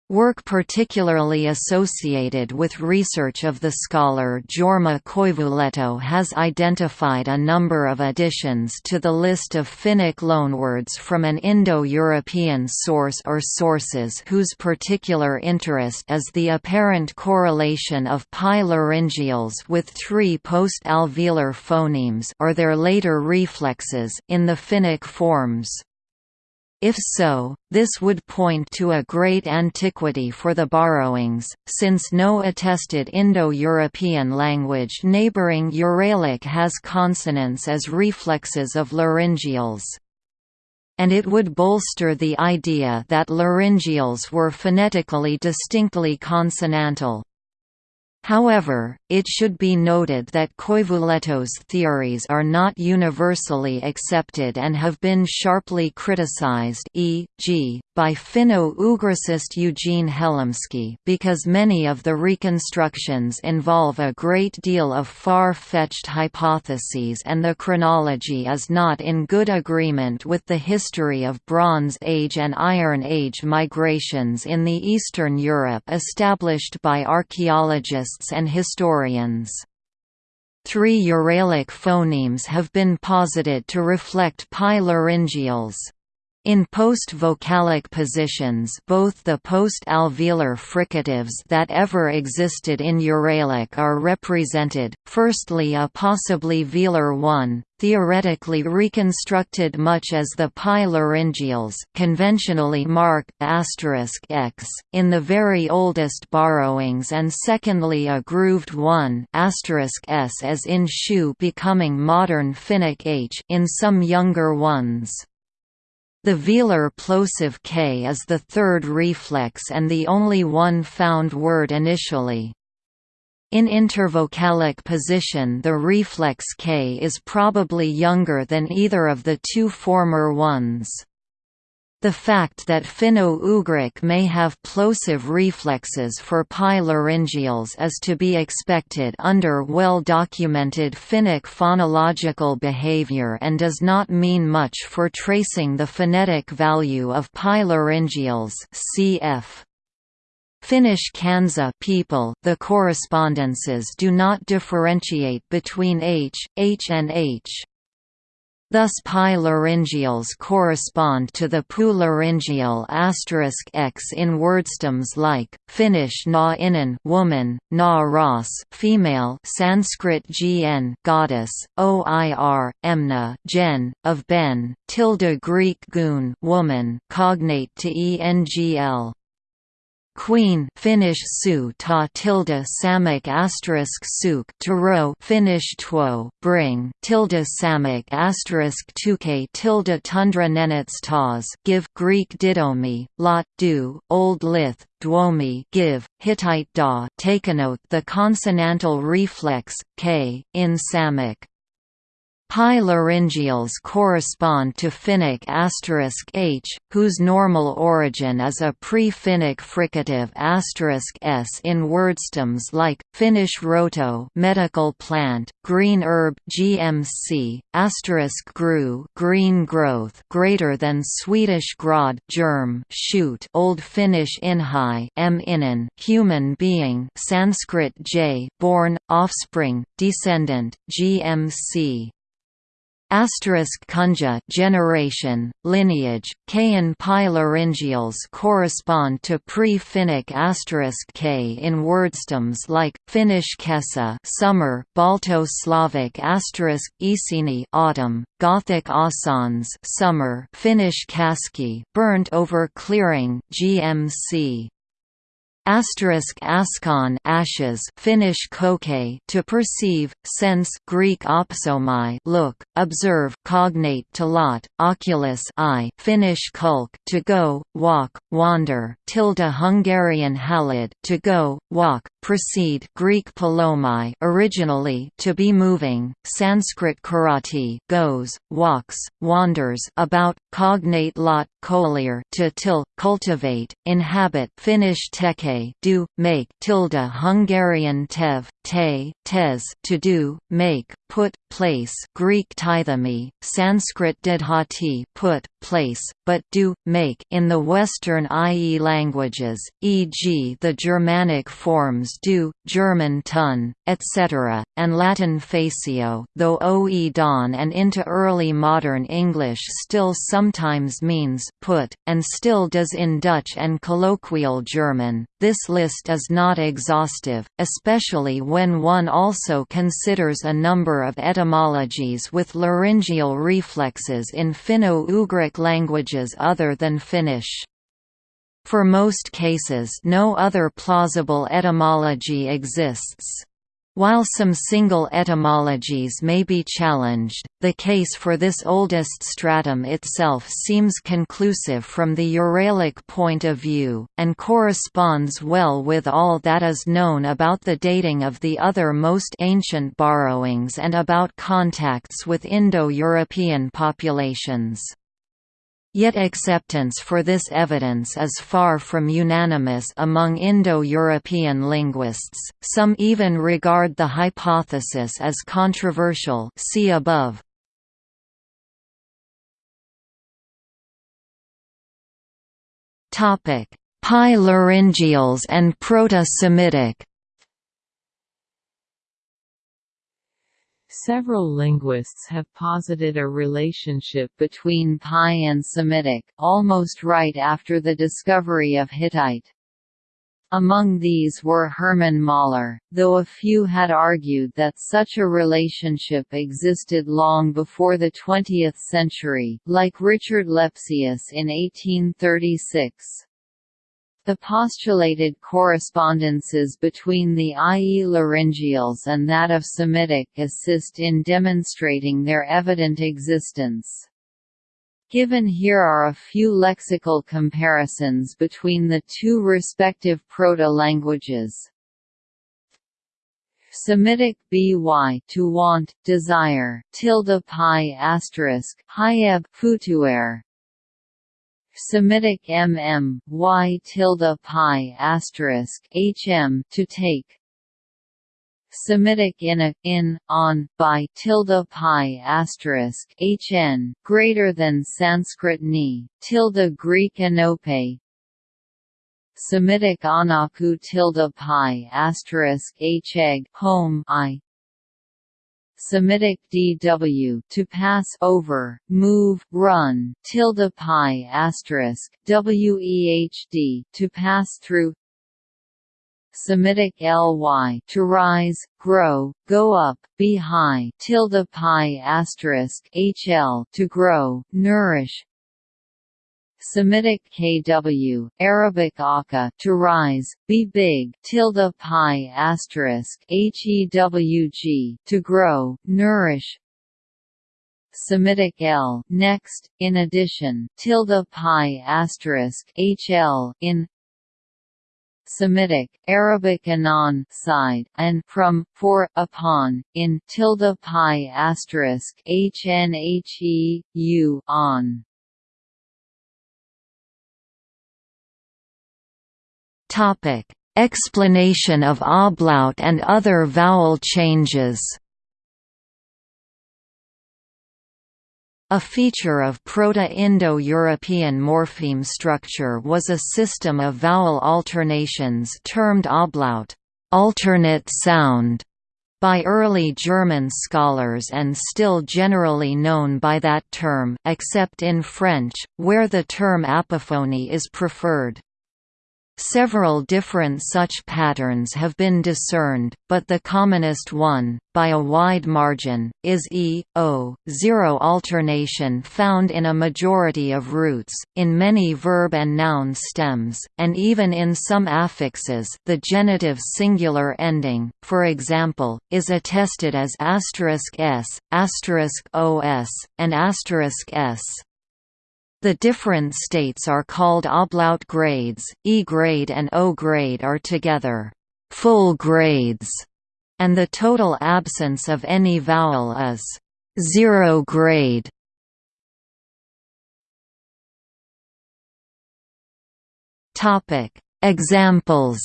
Work particularly associated with research of the scholar Jorma Koivulehto has identified a number of additions to the list of Finnic loanwords from an Indo-European source or sources whose particular interest is the apparent correlation of PIE laryngeals with three post-alveolar phonemes or their later reflexes in the Finnic forms. If so, this would point to a great antiquity for the borrowings, since no attested Indo-European language neighbouring Uralic has consonants as reflexes of laryngeals. And it would bolster the idea that laryngeals were phonetically distinctly consonantal. However, it should be noted that Koivulehto's theories are not universally accepted and have been sharply criticized e.g., by Finno-Ugricist Eugene Helimski because many of the reconstructions involve a great deal of far-fetched hypotheses and the chronology is not in good agreement with the history of Bronze Age and Iron Age migrations in the Eastern Europe established by archaeologists and historians. Three Uralic phonemes have been posited to reflect PIE laryngeals. In post-vocalic positions both the post-alveolar fricatives that ever existed in Uralic are represented, firstly a possibly velar one, theoretically reconstructed much as the PIE laryngeals conventionally marked x in the very oldest borrowings and secondly a grooved one s as in shu becoming modern Finnic h in some younger ones. The velar plosive k is the third reflex and the only one found word initially. In intervocalic position the reflex k is probably younger than either of the two former ones. The fact that Finno-Ugric may have plosive reflexes for PIE laryngeals is to be expected under well-documented Finnic phonological behavior and does not mean much for tracing the phonetic value of PIE laryngeals cf. Finnish Kansa people the correspondences do not differentiate between h, h and h. Thus PIE laryngeals correspond to the pu laryngeal x in wordstems like Finnish na inen woman, na ras female, Sanskrit gn goddess, oir emna gen of ben, tilde Greek gun woman, cognate to engl. Queen Finnish su ta tilde samak asterisk suk to row Finnish tuo bring tilde samak asterisk tuke tilde tundra nenets tas give Greek didomi lot do Old Lith dwomi give Hittite da note the consonantal reflex k in Samic PIE laryngeals correspond to Finnic asterisk *h, whose normal origin is a pre-Finnic fricative asterisk *s in wordstems like Finnish roto, medical plant, green herb (GMC), asterisk gru, green growth, greater than Swedish grod germ, shoot, Old Finnish inhai, m inen, human being, Sanskrit j, born, offspring, descendant, GMC. Asterisk kunja generation, lineage, Kayan PIE laryngeals correspond to pre-Finnic asterisk k in wordstems like Finnish kesa summer, Balto-Slavic asterisk isini autumn, Gothic asans summer, Finnish kaski burnt over clearing, GMC. Asterisk askon ashes Finnish koke to perceive, sense Greek opsomai look, observe cognate to lot, oculus eye Finnish kulk to go, walk, wander tilde Hungarian halid to go, walk, proceed Greek palomai originally to be moving, Sanskrit karati goes, walks, wanders about, cognate lot colir to till, cultivate, inhabit Finnish teke do, make tilde Hungarian tev, te, tes to do, make, put, place Greek tithemi, Sanskrit didhati put, place, but do, make in the Western IE languages, e.g. the Germanic forms do, German tun, etc., and Latin facio though oe don and into early modern English still sometimes means put, and still does in Dutch and colloquial German. This list is not exhaustive, especially when one also considers a number of etymologies with laryngeal reflexes in Finno-Ugric languages other than Finnish. For most cases no other plausible etymology exists. While some single etymologies may be challenged, the case for this oldest stratum itself seems conclusive from the Uralic point of view, and corresponds well with all that is known about the dating of the other most ancient borrowings and about contacts with Indo-European populations. Yet acceptance for this evidence is far from unanimous among Indo-European linguists, some even regard the hypothesis as controversial see above. PIE laryngeals and Proto-Semitic Several linguists have posited a relationship between PIE and Semitic, almost right after the discovery of Hittite. Among these were Hermann Möller, though a few had argued that such a relationship existed long before the 20th century, like Richard Lepsius in 1836. The postulated correspondences between the IE laryngeals and that of Semitic assist in demonstrating their evident existence. Given here are a few lexical comparisons between the two respective proto-languages. Semitic by to want, desire, tilde PIE asterisk, hayeb futuer, Semitic mm, y tilde PIE asterisk hm to take. Semitic in a, in on by tilde PIE asterisk hn greater than Sanskrit ni tilde Greek anope. Semitic anaku tilde PIE asterisk h egg home i Semitic dw to pass over, move, run, tilde PIE asterisk wehd to pass through. Semitic ly to rise, grow, go up, be high, tilde PIE asterisk hl to grow, nourish. Semitic kw, Arabic aka to rise, be big, tilde PIE asterisk hewg to grow, nourish. Semitic l next, in addition, tilde PIE asterisk hl in. Semitic, Arabic anon side and from, for, upon, in tilde PIE asterisk hnhe, u on. Topic: Explanation of ablaut and other vowel changes. A feature of Proto-Indo-European morpheme structure was a system of vowel alternations termed ablaut alternate sound", by early German scholars and still generally known by that term except in French, where the term apophony is preferred. Several different such patterns have been discerned, but the commonest one, by a wide margin, is e, o, zero alternation found in a majority of roots, in many verb and noun stems, and even in some affixes the genitive singular ending, for example, is attested as asterisk s, asterisk os, and asterisk s. The different states are called ablaut grades, E grade and O grade are together. full grades, and the total absence of any vowel is zero grade. Topic Examples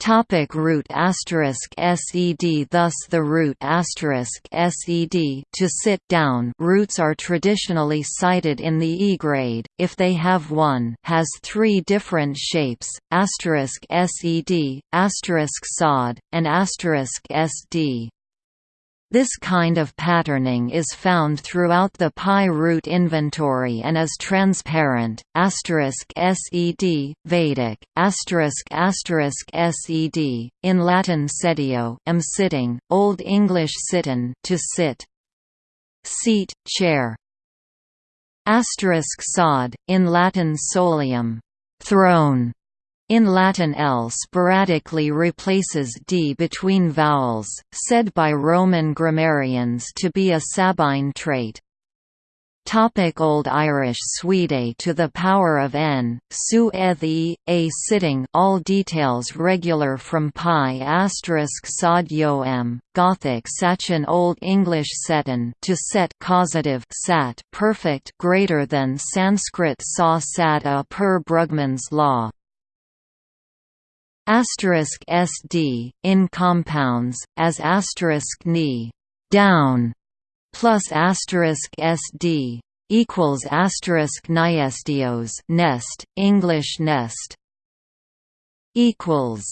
Topic root asterisk sed Thus the root asterisk sed to sit down roots are traditionally cited in the E grade, if they have one has three different shapes, asterisk sed, asterisk sod, and asterisk sd. This kind of patterning is found throughout the PIE root inventory and is transparent. Sed Vedic sed in Latin sedeo, am sitting, Old English sitten to sit. Seat, chair. Asterisk sod in Latin solium, throne. In Latin L sporadically replaces d between vowels, said by Roman grammarians to be a Sabine trait. Topic Old Irish Swede to the power of n, su e a sitting all details regular from PIE asterisk sod yo m, Gothic Sachin Old English setan to set causative sat perfect greater than Sanskrit sa sat a per Brugmann's law asterisk sd in compounds as asterisk ni down plus asterisk sd equals asterisk niestios nest English nest equals.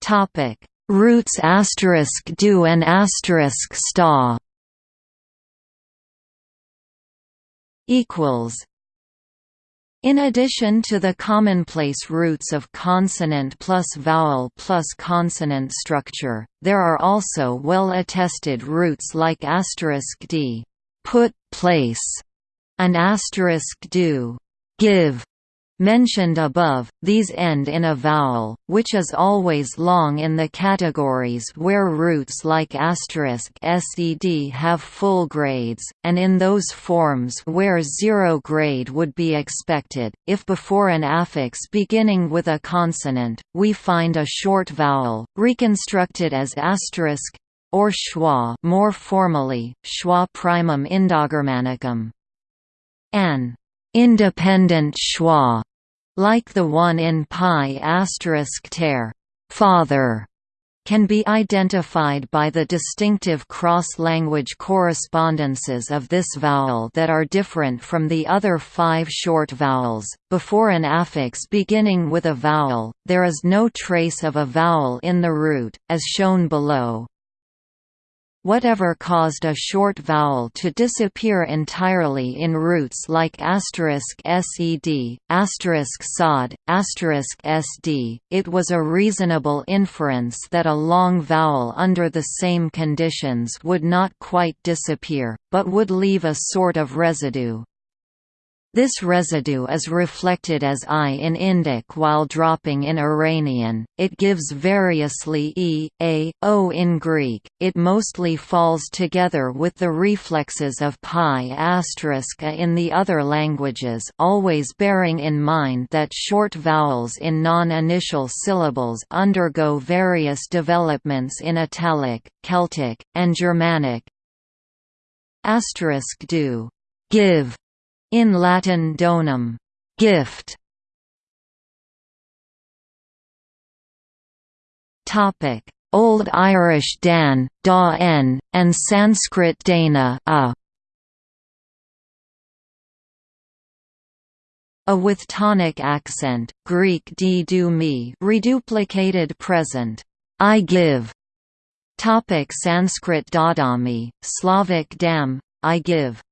Topic. Roots asterisk do and asterisk sta equals in addition to the commonplace roots of consonant plus vowel plus consonant structure, there are also well-attested roots like asterisk d, put, place, and asterisk do, give, Mentioned above, these end in a vowel, which is always long in the categories where roots like asterisk sed have full grades, and in those forms where zero grade would be expected. If before an affix beginning with a consonant, we find a short vowel, reconstructed as asterisk or schwa more formally, schwa primum indogermanicum. An independent schwa, like the one in PIE asterisk ter, father, can be identified by the distinctive cross-language correspondences of this vowel that are different from the other five short vowels. Before an affix beginning with a vowel, there is no trace of a vowel in the root, as shown below. Whatever caused a short vowel to disappear entirely in roots like asterisk sed, asterisk sod, asterisk sd, it was a reasonable inference that a long vowel under the same conditions would not quite disappear, but would leave a sort of residue. This residue is reflected as I in Indic while dropping in Iranian, it gives variously E, A, O in Greek, it mostly falls together with the reflexes of PIE a in the other languages always bearing in mind that short vowels in non-initial syllables undergo various developments in Italic, Celtic, and Germanic. do. Give in Latin donum, gift. Topic: Old Irish dan, da n, and Sanskrit dana a. A with tonic accent, Greek d do me reduplicated present, I give. Topic Sanskrit dadami, Slavic dam, I give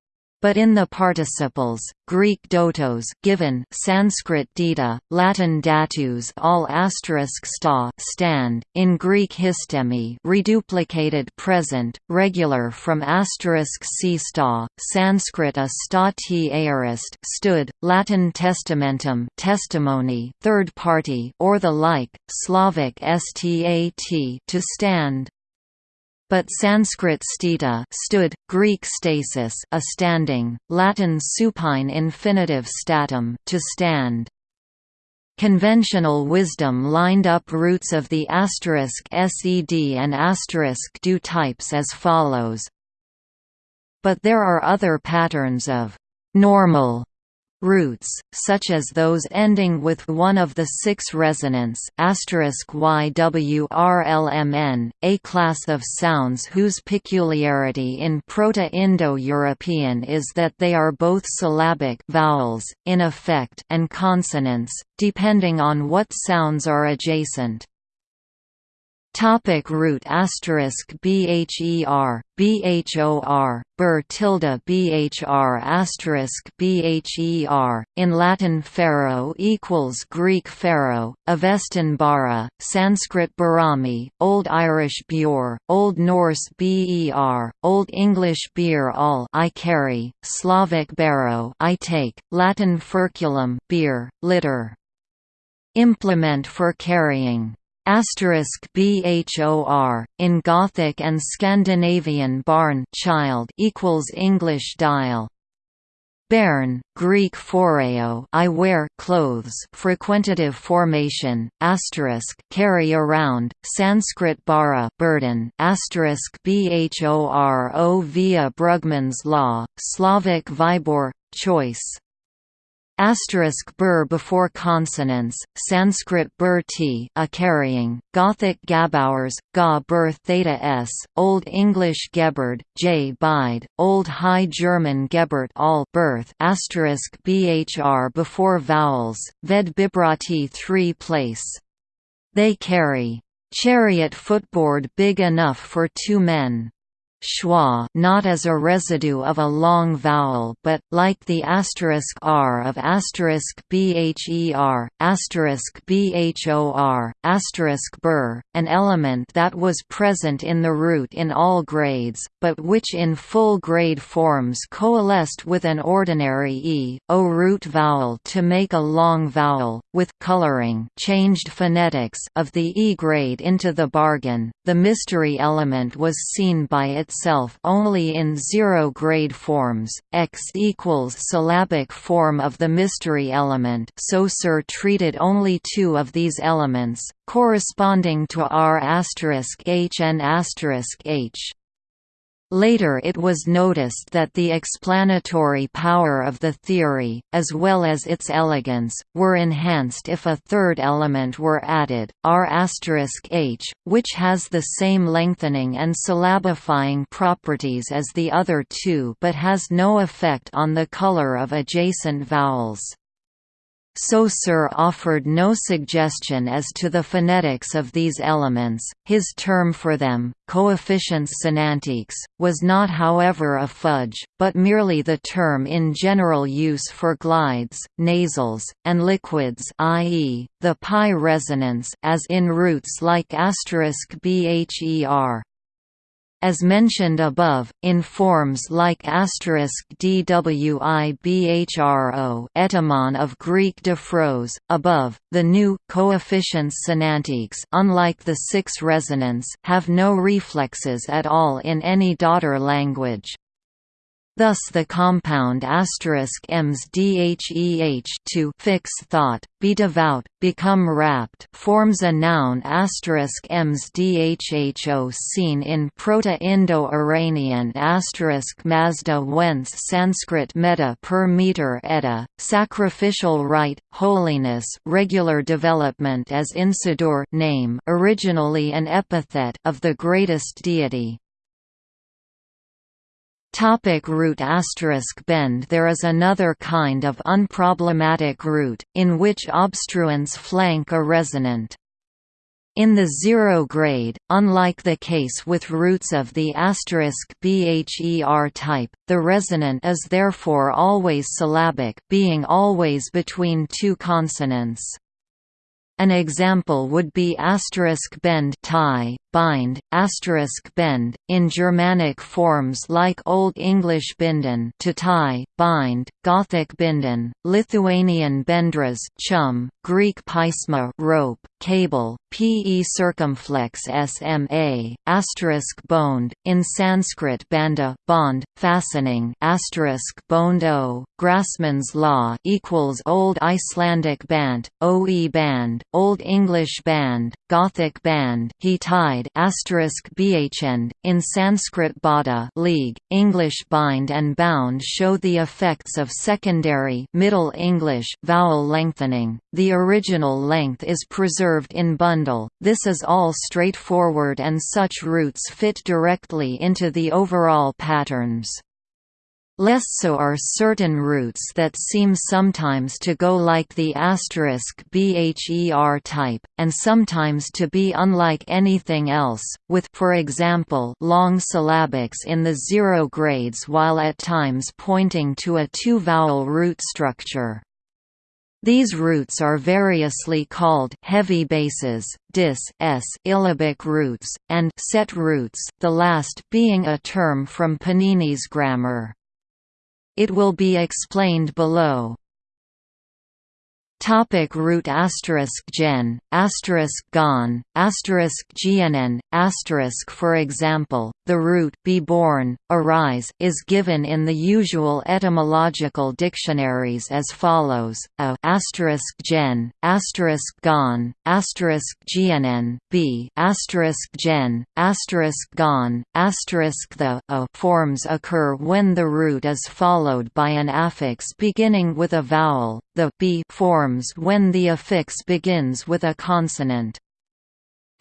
but in the participles, Greek dotos given, Sanskrit dita, Latin datus all asterisk sta stand, in Greek histemi reduplicated present, regular from asterisk c sta, Sanskrit a sta t aorist stood, Latin testamentum testimony third party or the like, Slavic stat to stand, but Sanskrit stita stood, Greek stasis a standing, Latin supine infinitive statum to stand. Conventional wisdom lined up roots of the asterisk sed and asterisk do types as follows. But there are other patterns of normal roots, such as those ending with one of the six resonants ywrlmn, a class of sounds whose peculiarity in Proto-Indo-European is that they are both syllabic vowels, in effect and consonants, depending on what sounds are adjacent. Topic root asterisk bher bhor ber tilde bhr asterisk bher in Latin pharaoh equals Greek pharaoh Avestan bara Sanskrit barami Old Irish bure Old Norse ber Old English beer all I carry Slavic barrow I take Latin furculum beer litter. Implement for carrying bhor in Gothic and Scandinavian barn child equals English dial. Bairn, Greek phoreo I wear clothes frequentative formation, asterisk carry around, Sanskrit bara burden, asterisk via Brugmann's law, Slavic vibor, choice. Asterisk bur before consonants, Sanskrit bur t a carrying, Gothic gabowers, ga bur theta s, Old English geberd, j bide, Old High German gebert all birth asterisk bhr before vowels, ved bibrati three place. They carry chariot footboard big enough for two men schwa not as a residue of a long vowel but, like the asterisk r of asterisk bher, asterisk bhor, asterisk bur, an element that was present in the root in all grades, but which in full grade forms coalesced with an ordinary e, o root vowel to make a long vowel, with coloring changed phonetics of the e grade into the bargain. The mystery element was seen by its itself only in zero-grade forms, x equals syllabic form of the mystery element so Saussure treated only two of these elements, corresponding to r h and h. Later it was noticed that the explanatory power of the theory, as well as its elegance, were enhanced if a third element were added, r h, which has the same lengthening and syllabifying properties as the other two but has no effect on the color of adjacent vowels. Saussure offered no suggestion as to the phonetics of these elements, his term for them, coefficients sonantiques, was not however a fudge, but merely the term in general use for glides, nasals, and liquids i.e., the PIE resonance as in roots like asterisk bher. As mentioned above, in forms like dwibhro etymon of Greek diphros, above, the new coefficients sonantiques unlike the six resonants have no reflexes at all in any daughter language. Thus the compound *ems dheh to fix thought, be devout, become rapt forms a noun *ems dhho seen in Proto-Indo-Iranian Mazda whence Sanskrit meta per meter eta, sacrificial rite, holiness regular development as insidur name originally an epithet of the greatest deity. Topic root asterisk bend There is another kind of unproblematic root, in which obstruents flank a resonant. In the zero grade, unlike the case with roots of the asterisk bher type, the resonant is therefore always syllabic being always between two consonants. An example would be asterisk bend tie, bind, asterisk bend, in Germanic forms like Old English binden to tie, bind, Gothic binden, Lithuanian bendras chum, Greek pisma rope, cable, pe circumflex sma, asterisk boned, in Sanskrit banda bond, fastening asterisk boned o, Grassmann's law equals Old Icelandic band, oe band, Old English band, Gothic band, he tied asterisk bhend, in Sanskrit bada league, English bind and bound show the effects of secondary Middle English vowel lengthening. The original length is preserved in bundle. This is all straightforward and such roots fit directly into the overall patterns. Less so are certain roots that seem sometimes to go like the asterisk bher type, and sometimes to be unlike anything else, with for example long syllabics in the zero grades while at times pointing to a two-vowel root structure. These roots are variously called heavy bases, dis s illabic roots, and set roots, the last being a term from Panini's grammar. It will be explained below. Topic root asterisk gen, asterisk gon, asterisk gnn, asterisk For example, the root be born, arise is given in the usual etymological dictionaries as follows: a asterisk gen, asterisk gon, asterisk gnn, b asterisk gen, asterisk gon, asterisk the a forms occur when the root is followed by an affix beginning with a vowel. The b forms when the affix begins with a consonant.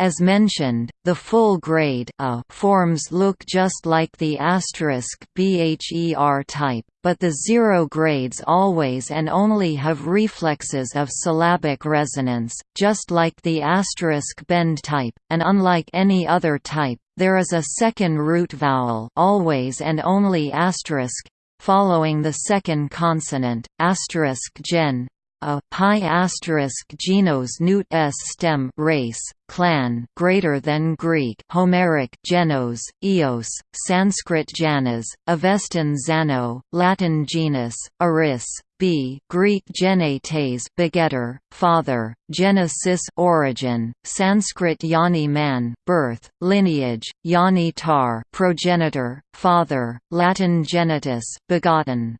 As mentioned, the full grade a forms look just like the asterisk bher type, but the zero grades always and only have reflexes of syllabic resonance, just like the asterisk bend type, and unlike any other type, there is a second root vowel always and only asterisk following the second consonant, asterisk gen, a PIE asterisk genos newt s stem race clan greater than Greek Homeric genos eos Sanskrit janas Avestan zano Latin genus aris b Greek genetes begetter father genesis origin Sanskrit yani man birth lineage yani tar progenitor father Latin genitus begotten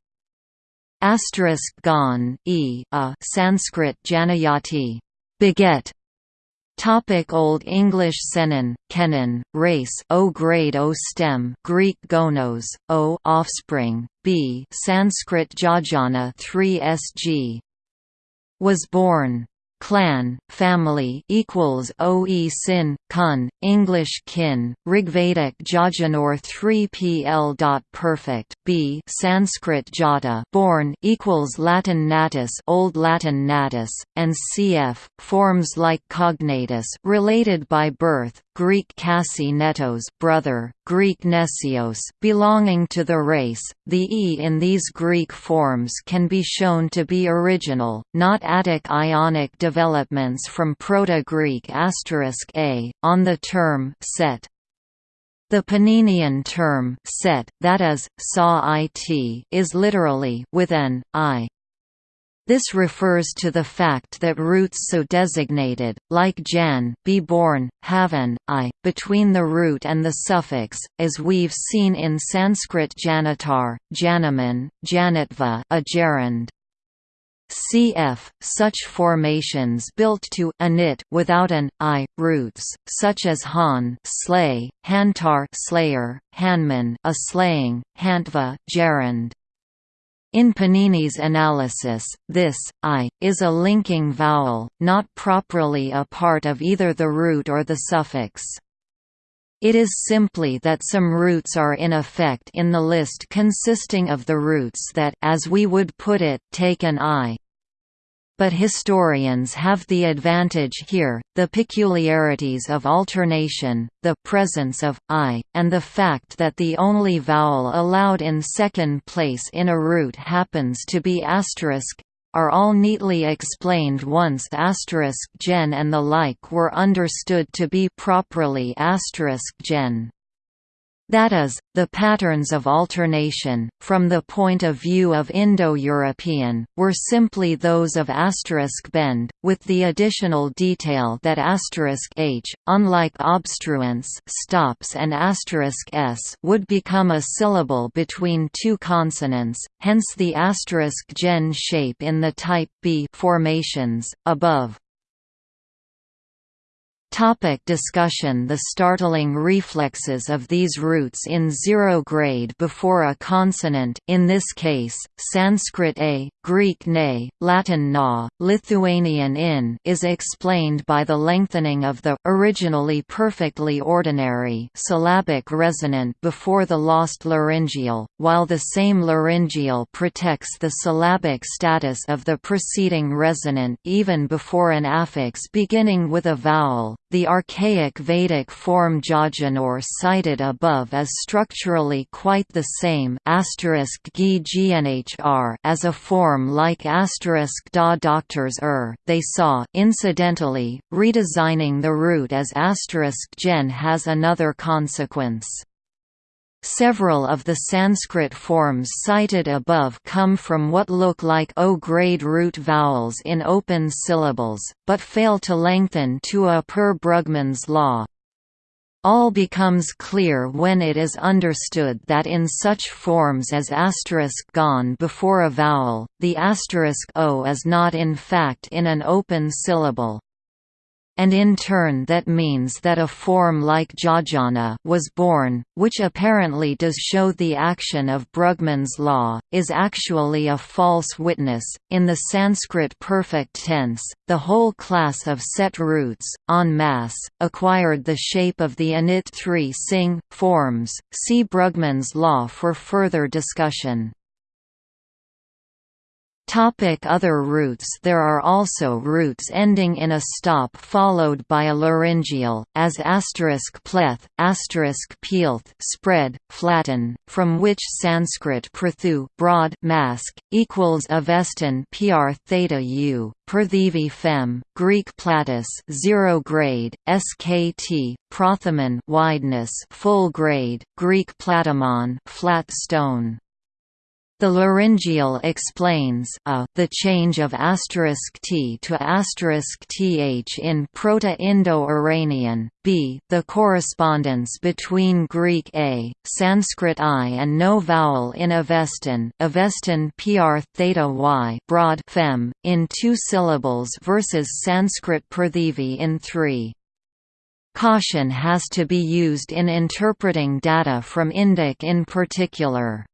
Asterisk gon e a Sanskrit janayati, beget. Topic Old English senon, kenon, race O grade O stem Greek gonos, O offspring, B Sanskrit jajana 3 sg was born clan, family equals oe sin, kun, English kin, Rigvedic Jajanor 3 pl. Perfect, b Sanskrit jata born equals Latin natus Old Latin natus, and cf. forms like cognatus related by birth, Greek Cassi netos brother, Greek Nesios belonging to the race. The e in these Greek forms can be shown to be original, not Attic Ionic developments from Proto-Greek asterisk *a on the term set. The Paninian term set, that is, saw it, is literally with an i. This refers to the fact that roots so designated, like jan, be born, have an i, between the root and the suffix, as we've seen in Sanskrit janitar, janaman, janitva a gerund. Cf. Such formations built to anit without an i roots, such as han slay, hantar slayer, hanman a slaying, hantva gerund. In Panini's analysis, this i is a linking vowel, not properly a part of either the root or the suffix. It is simply that some roots are in effect in the list consisting of the roots that as we would put it, take an i but historians have the advantage here, the peculiarities of alternation, the presence of i, and the fact that the only vowel allowed in second place in a root happens to be asterisk are all neatly explained once asterisk gen and the like were understood to be properly asterisk gen. That is, the patterns of alternation, from the point of view of Indo-European, were simply those of asterisk bend, with the additional detail that asterisk h, unlike obstruents stops and asterisk s, would become a syllable between two consonants, hence the asterisk gen shape in the type B formations above. Topic discussion The startling reflexes of these roots in zero grade before a consonant in this case, Sanskrit a, Greek ne, Latin na, Lithuanian in is explained by the lengthening of the originally perfectly ordinary syllabic resonant before the lost laryngeal, while the same laryngeal protects the syllabic status of the preceding resonant even before an affix beginning with a vowel. The archaic Vedic form Jajanor cited above is structurally quite the same as a form like da doctors er. They saw incidentally, redesigning the root as gen has another consequence. Several of the Sanskrit forms cited above come from what look like O-grade root vowels in open syllables, but fail to lengthen to a per Brugmann's law. All becomes clear when it is understood that in such forms as asterisk gone before a vowel, the asterisk o is not in fact in an open syllable and in turn that means that a form like Jajana was born, which apparently does show the action of Brugmann's law, is actually a false witness. In the Sanskrit perfect tense, the whole class of set roots, en masse, acquired the shape of the init 3 sing forms. See Brugmann's law for further discussion. Topic other roots There are also roots ending in a stop followed by a laryngeal, as asterisk pleth, asterisk peelth spread, flatten, from which Sanskrit prathu broad mask, equals avestan pr theta u, Prathivi fem, Greek platus zero grade, skt, prothaman wideness full grade, Greek platamon flat stone. The laryngeal explains a, the change of asterisk *t to asterisk *th in Proto-Indo-Iranian, b, the correspondence between Greek a, Sanskrit i and no vowel in Avestan, Avestan pr theta y broad fem, in two syllables versus Sanskrit prathivi in three. Caution has to be used in interpreting data from Indic in particular.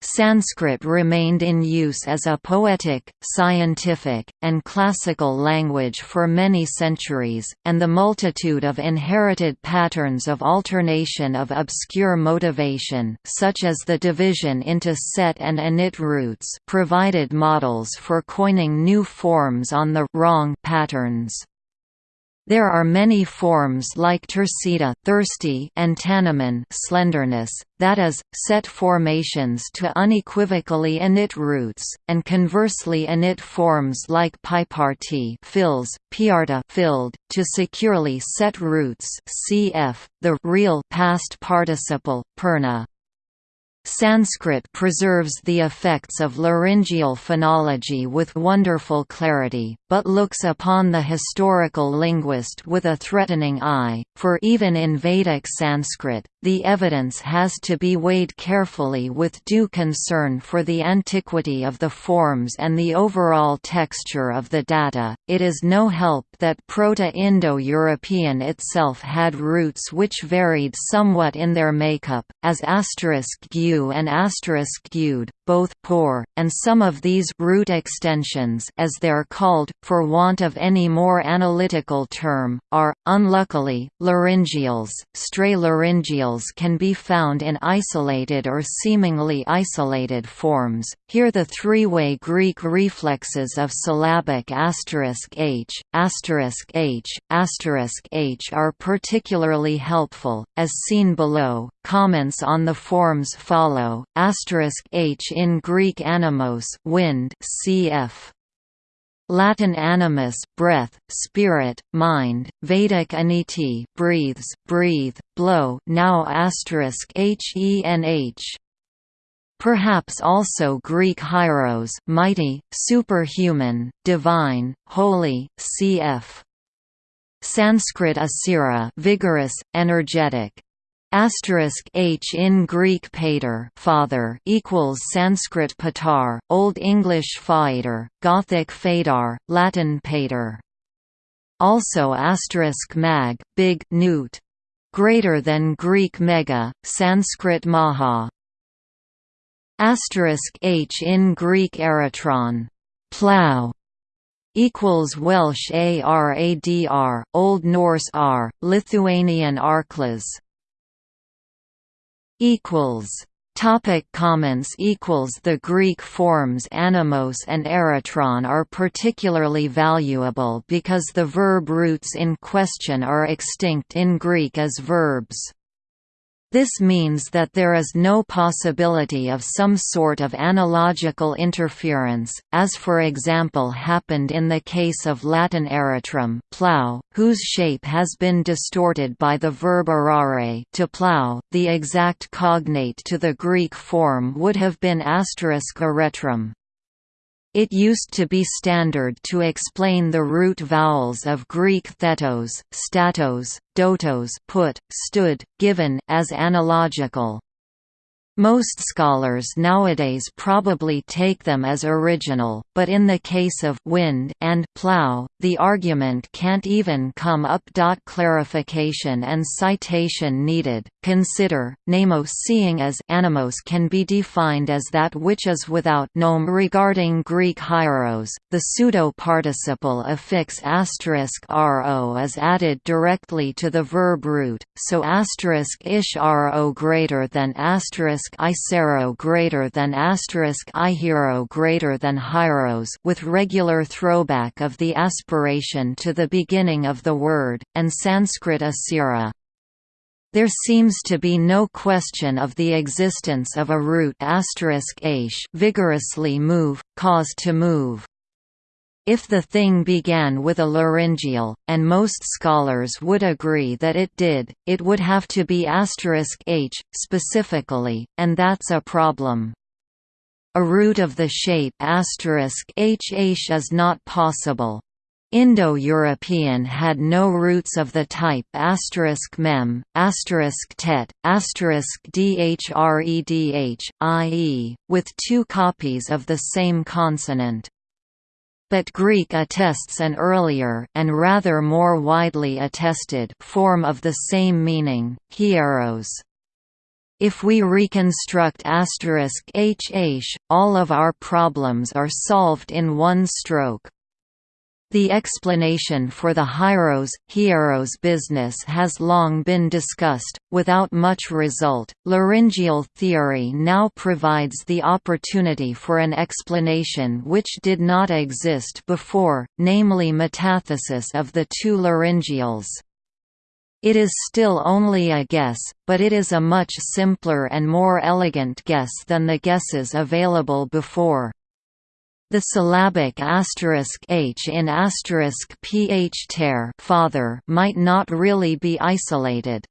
Sanskrit remained in use as a poetic, scientific, and classical language for many centuries, and the multitude of inherited patterns of alternation of obscure motivation such as the division into set and init roots provided models for coining new forms on the wrong patterns. There are many forms like tersita thirsty and tanaman slenderness, that is, set formations to unequivocally init roots, and conversely init forms like piparti fills, piarta filled, to securely set roots cf. the real past participle, perna. Sanskrit preserves the effects of laryngeal phonology with wonderful clarity, but looks upon the historical linguist with a threatening eye, for even in Vedic Sanskrit, the evidence has to be weighed carefully with due concern for the antiquity of the forms and the overall texture of the data. It is no help that Proto-Indo-European itself had roots which varied somewhat in their makeup, as asterisk and asterisk gud, both poor, and some of these root extensions as they're called, for want of any more analytical term, are, unluckily, laryngeals. Stray laryngeals can be found in isolated or seemingly isolated forms. Here the three-way Greek reflexes of syllabic asterisk h, asterisk h, asterisk h are particularly helpful, as seen below. Comments on the forms fa follow. H in Greek animos, wind, cf. Latin animus, breath, spirit, mind, Vedic aniti, breathes, breathe, blow. Now asterisk henh. Perhaps also Greek hieros, mighty, superhuman, divine, holy, cf. Sanskrit asira, vigorous, energetic. Asterisk h in Greek pater father equals Sanskrit patar, Old English faiter, Gothic fadar, Latin pater. Also asterisk mag, big newt, greater than Greek mega, Sanskrit maha. Asterisk h in Greek eratron, plow, equals Welsh aradr, Old Norse r, Lithuanian arklas equals Topic comments equals The Greek forms animos and eratron are particularly valuable because the verb roots in question are extinct in Greek as verbs. This means that there is no possibility of some sort of analogical interference, as for example happened in the case of Latin eratrum plow, whose shape has been distorted by the verb arare to plow. The exact cognate to the Greek form would have been asterisk eretrum. It used to be standard to explain the root vowels of Greek thetos, statos, dotos put, stood, given as analogical. Most scholars nowadays probably take them as original, but in the case of wind and plow, the argument can't even come up. Clarification and citation needed. Consider namos seeing as animos can be defined as that which is without nome regarding Greek hieros. The pseudo participle affix asterisk ro is added directly to the verb root, so asterisk ish ro greater than asterisk isero greater than asterisk ihero greater than hieros with regular throwback of the aspiration to the beginning of the word, and Sanskrit asira. There seems to be no question of the existence of a root aish vigorously move, cause to move. If the thing began with a laryngeal, and most scholars would agree that it did, it would have to be h, specifically, and that's a problem. A root of the shape hh is not possible. Indo-European had no roots of the type mem, tet, dhredh, i.e., with two copies of the same consonant but Greek attests an earlier and rather more widely attested form of the same meaning, hieros. If we reconstruct hh, all of our problems are solved in one stroke. The explanation for the Hieros Hieros business has long been discussed, without much result. Laryngeal theory now provides the opportunity for an explanation which did not exist before, namely metathesis of the two laryngeals. It is still only a guess, but it is a much simpler and more elegant guess than the guesses available before. The syllabic asterisk h in asterisk ph ter father might not really be isolated.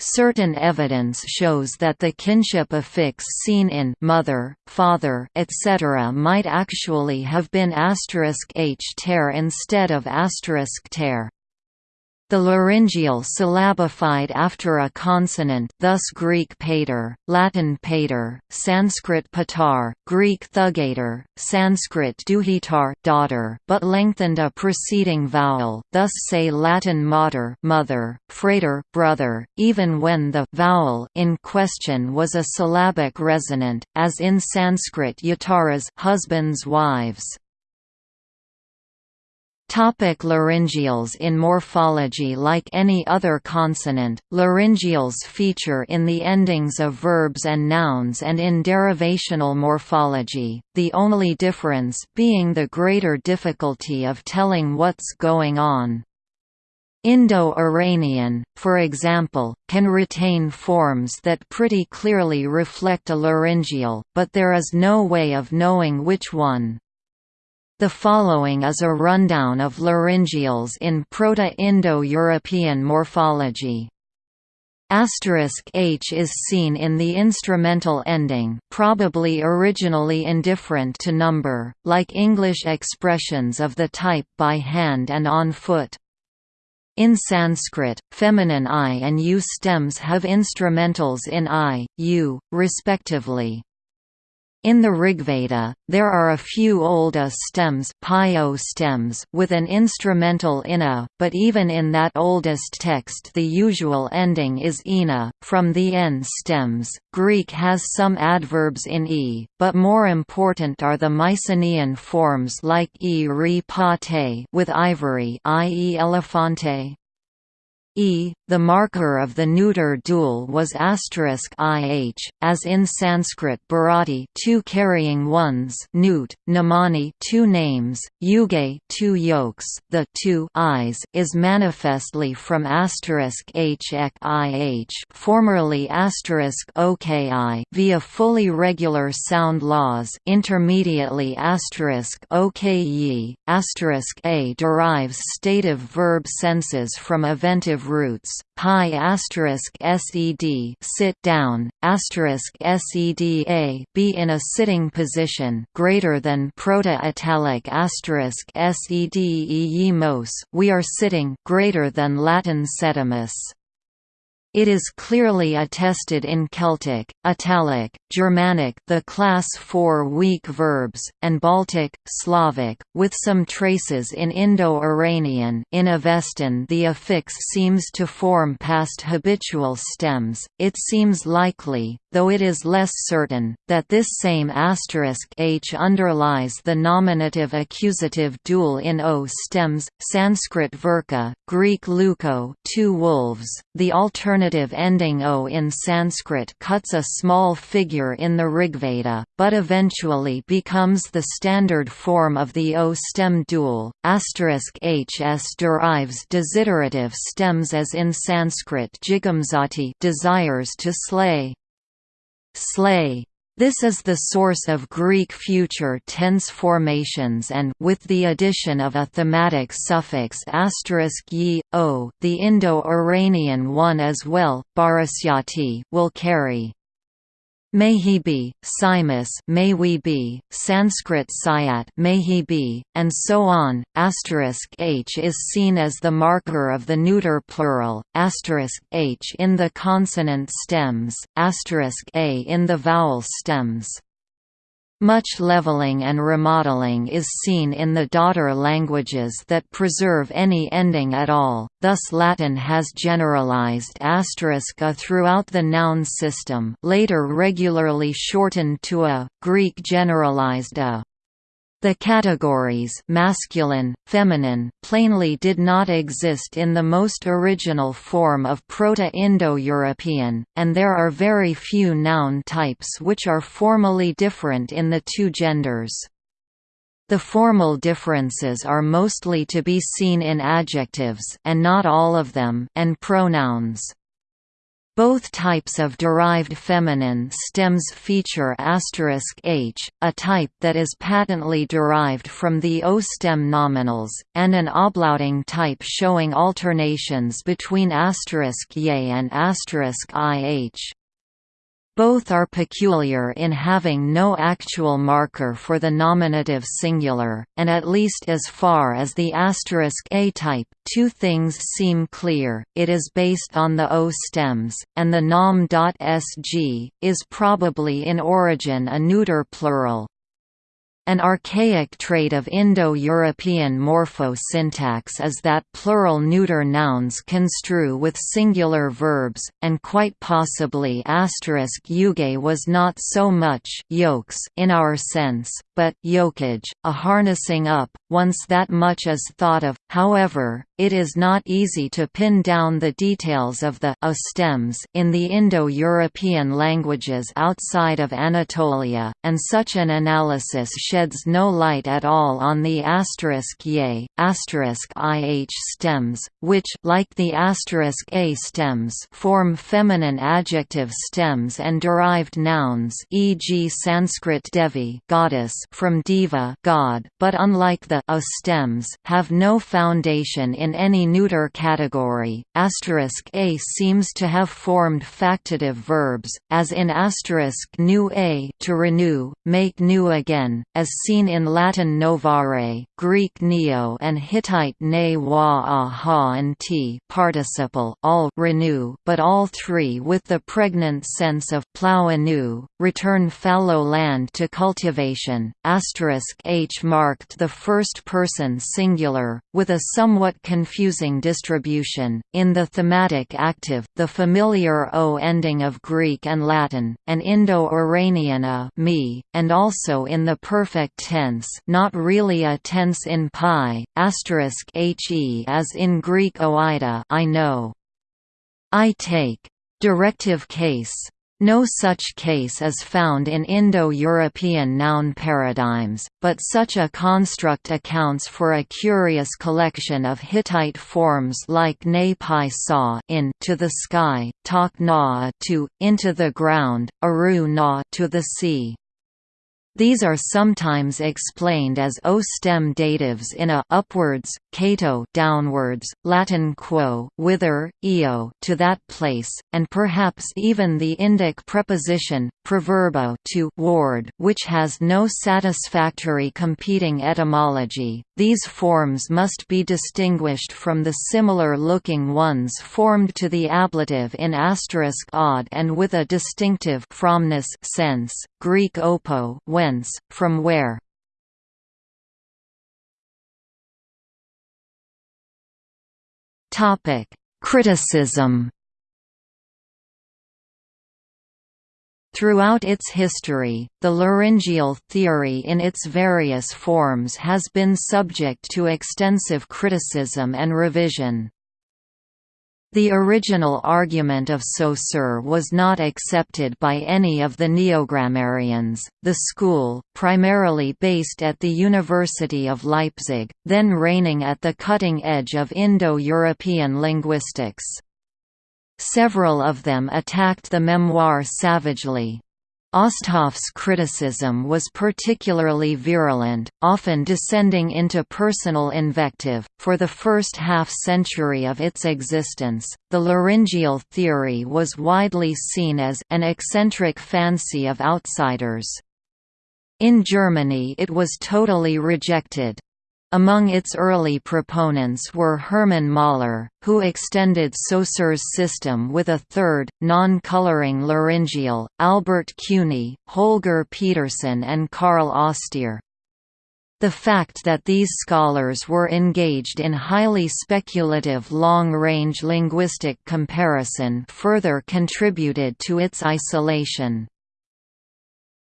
Certain evidence shows that the kinship affix seen in mother, father, etc. might actually have been asterisk h ter instead of asterisk ter. The laryngeal syllabified after a consonant thus Greek pater, Latin pater, Sanskrit patar, Greek thugator, Sanskrit duhitar daughter, but lengthened a preceding vowel thus say Latin mater mother, frater brother, even when the vowel in question was a syllabic resonant, as in Sanskrit yataras husbands wives. Topic laryngeals In morphology Like any other consonant, laryngeals feature in the endings of verbs and nouns and in derivational morphology, the only difference being the greater difficulty of telling what's going on. Indo-Iranian, for example, can retain forms that pretty clearly reflect a laryngeal, but there is no way of knowing which one. The following is a rundown of laryngeals in Proto-Indo-European morphology. Asterisk H is seen in the instrumental ending probably originally indifferent to number, like English expressions of the type by hand and on foot. In Sanskrit, feminine I and U stems have instrumentals in I, U, respectively. In the Rigveda, there are a few old A stems, stems with an instrumental ina, but even in that oldest text the usual ending is ina. From the n stems, Greek has some adverbs in e, but more important are the Mycenaean forms like e re with ivory i.e. elephante, e. The marker of the neuter dual was asterisk ih, as in Sanskrit bharati two carrying ones, newt, namani two names, yuge two yokes. The two i's is manifestly from asterisk h ek ih, formerly asterisk oki via fully regular sound laws, intermediately asterisk asterisk a derives stative verb senses from eventive roots PIE asterisk sed sit down asterisk sed a be in a sitting position greater than proto italic asterisk sed e we are sitting greater than Latin sedimus it is clearly attested in Celtic, Italic, Germanic the class 4 weak verbs, and Baltic, Slavic, with some traces in Indo-Iranian in Avestan the affix seems to form past habitual stems, it seems likely, though it is less certain, that this same asterisk h underlies the nominative accusative dual in o stems, Sanskrit verka, Greek leuko two wolves. The alternative ending o in Sanskrit cuts a small figure in the Rigveda, but eventually becomes the standard form of the o stem dual. Hs derives desiderative stems as in Sanskrit jigamzati desires to slay slay. This is the source of Greek future tense formations and with the addition of a thematic suffix ye, o, the Indo-Iranian one as well, barasyati will carry May he be, Simus may we be, Sanskrit Sayat may he be, and so on. Asterisk h is seen as the marker of the neuter plural, asterisk h in the consonant stems, asterisk a in the vowel stems. Much leveling and remodeling is seen in the daughter languages that preserve any ending at all, thus Latin has generalized asterisk a throughout the noun system later regularly shortened to a, Greek generalized a. The categories masculine, feminine plainly did not exist in the most original form of Proto-Indo-European, and there are very few noun types which are formally different in the two genders. The formal differences are mostly to be seen in adjectives and not all of them and pronouns. Both types of derived feminine stems feature *h, a type that is patently derived from the O stem nominals, and an oblauting type showing alternations between asterisk *y and asterisk *ih. Both are peculiar in having no actual marker for the nominative singular, and at least as far as the asterisk A type, two things seem clear, it is based on the O stems, and the nom.sg, is probably in origin a neuter plural. An archaic trait of Indo-European morpho-syntax is that plural neuter nouns construe with singular verbs, and quite possibly asterisk yuge was not so much yokes in our sense, but yokage, a harnessing up, once that much is thought of. However, it is not easy to pin down the details of the a stems in the Indo-European languages outside of Anatolia, and such an analysis sheds no light at all on the asterisk ye, asterisk ih stems, which like the asterisk a stems form feminine adjective stems and derived nouns e.g. Sanskrit Devi goddess from diva god, but unlike the a stems have no foundation in any neuter category. A seems to have formed factitive verbs, as in new a to renew, make new again, as seen in Latin novare, Greek neo, and Hittite ne wa a ha and t participle all renew, but all three with the pregnant sense of plow anew, return fallow land to cultivation. H marked the first person singular, with a somewhat confusing distribution, in the thematic active, the familiar o ending of Greek and Latin, and Indo-Iranian a me, and also in the perfect tense not really a tense in PIE, asterisk he as in Greek oida I know. I take. Directive case no such case is found in Indo-European noun paradigms, but such a construct accounts for a curious collection of Hittite forms like ne pi sa in to the sky, tak na to into the ground, aru na to the sea. These are sometimes explained as O-stem datives in a upwards, cato downwards, Latin quo whither, eo to that place, and perhaps even the Indic preposition proverbo to ward, which has no satisfactory competing etymology. These forms must be distinguished from the similar-looking ones formed to the ablative in asterisk odd and with a distinctive fromness sense. Greek opo whence, from where. Topic: Criticism. Throughout its history, the laryngeal theory in its various forms has been subject to extensive criticism and revision. The original argument of Saussure was not accepted by any of the neogrammarians. The school, primarily based at the University of Leipzig, then reigning at the cutting edge of Indo-European linguistics. Several of them attacked the memoir savagely. Osthoff's criticism was particularly virulent, often descending into personal invective. For the first half century of its existence, the laryngeal theory was widely seen as an eccentric fancy of outsiders. In Germany it was totally rejected. Among its early proponents were Hermann Möller, who extended Saussure's system with a third, non-coloring laryngeal, Albert Cuny, Holger Pedersen and Karl Oštir. The fact that these scholars were engaged in highly speculative long-range linguistic comparison further contributed to its isolation.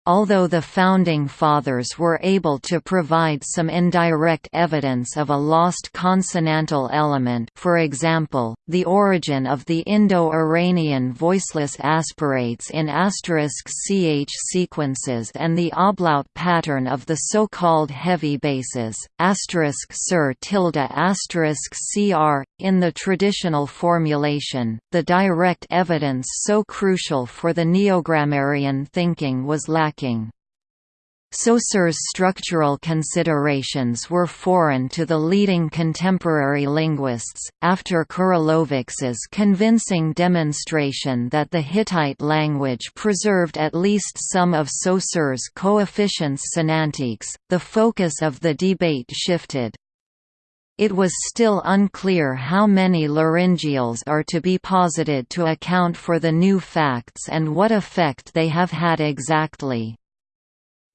Although the Founding Fathers were able to provide some indirect evidence of a lost consonantal element for example, the origin of the Indo-Iranian voiceless aspirates in asterisk *ch sequences and the ablaut pattern of the so-called heavy bases, asterisk sir tilde asterisk cr, in the traditional formulation, the direct evidence so crucial for the neogrammarian thinking was lacking lacking. Saussure's structural considerations were foreign to the leading contemporary linguists, after Kuryłowicz's convincing demonstration that the Hittite language preserved at least some of Saussure's coefficients sonantiques, the focus of the debate shifted. It was still unclear how many laryngeals are to be posited to account for the new facts and what effect they have had exactly.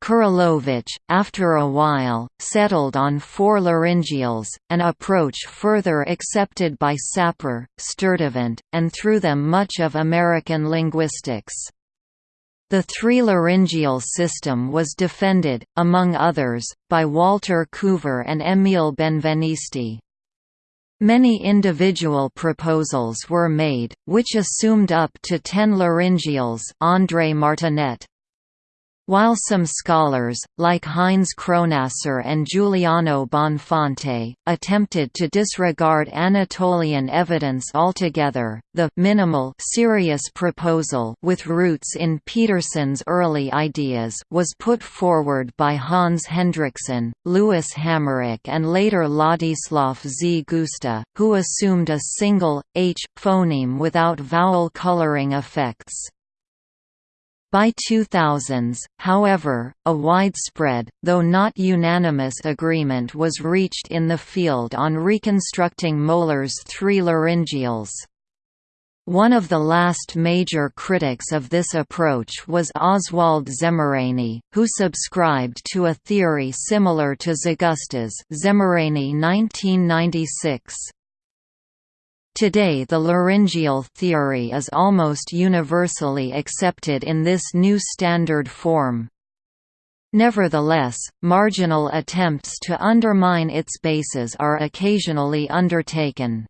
Kuryłowicz, after a while, settled on four laryngeals, an approach further accepted by Sapir, Sturtevant, and through them much of American linguistics. The three-laryngeal system was defended, among others, by Walter Couvreur and Emile Benveniste. Many individual proposals were made, which assumed up to ten laryngeals André Martinet, while some scholars, like Heinz Kronasser and Giuliano Bonfante, attempted to disregard Anatolian evidence altogether, the minimal serious proposal with roots in Pedersen's early ideas was put forward by Hans Hendriksen, Louis Hammerich and later Ladislav Zgusta, who assumed a single, h, phoneme without vowel coloring effects. By 2000s, however, a widespread, though not unanimous agreement was reached in the field on reconstructing Möller's three laryngeals. One of the last major critics of this approach was Oswald Szemerény, who subscribed to a theory similar to Zgusta's Szemerény 1996. Today the laryngeal theory is almost universally accepted in this new standard form. Nevertheless, marginal attempts to undermine its basis are occasionally undertaken.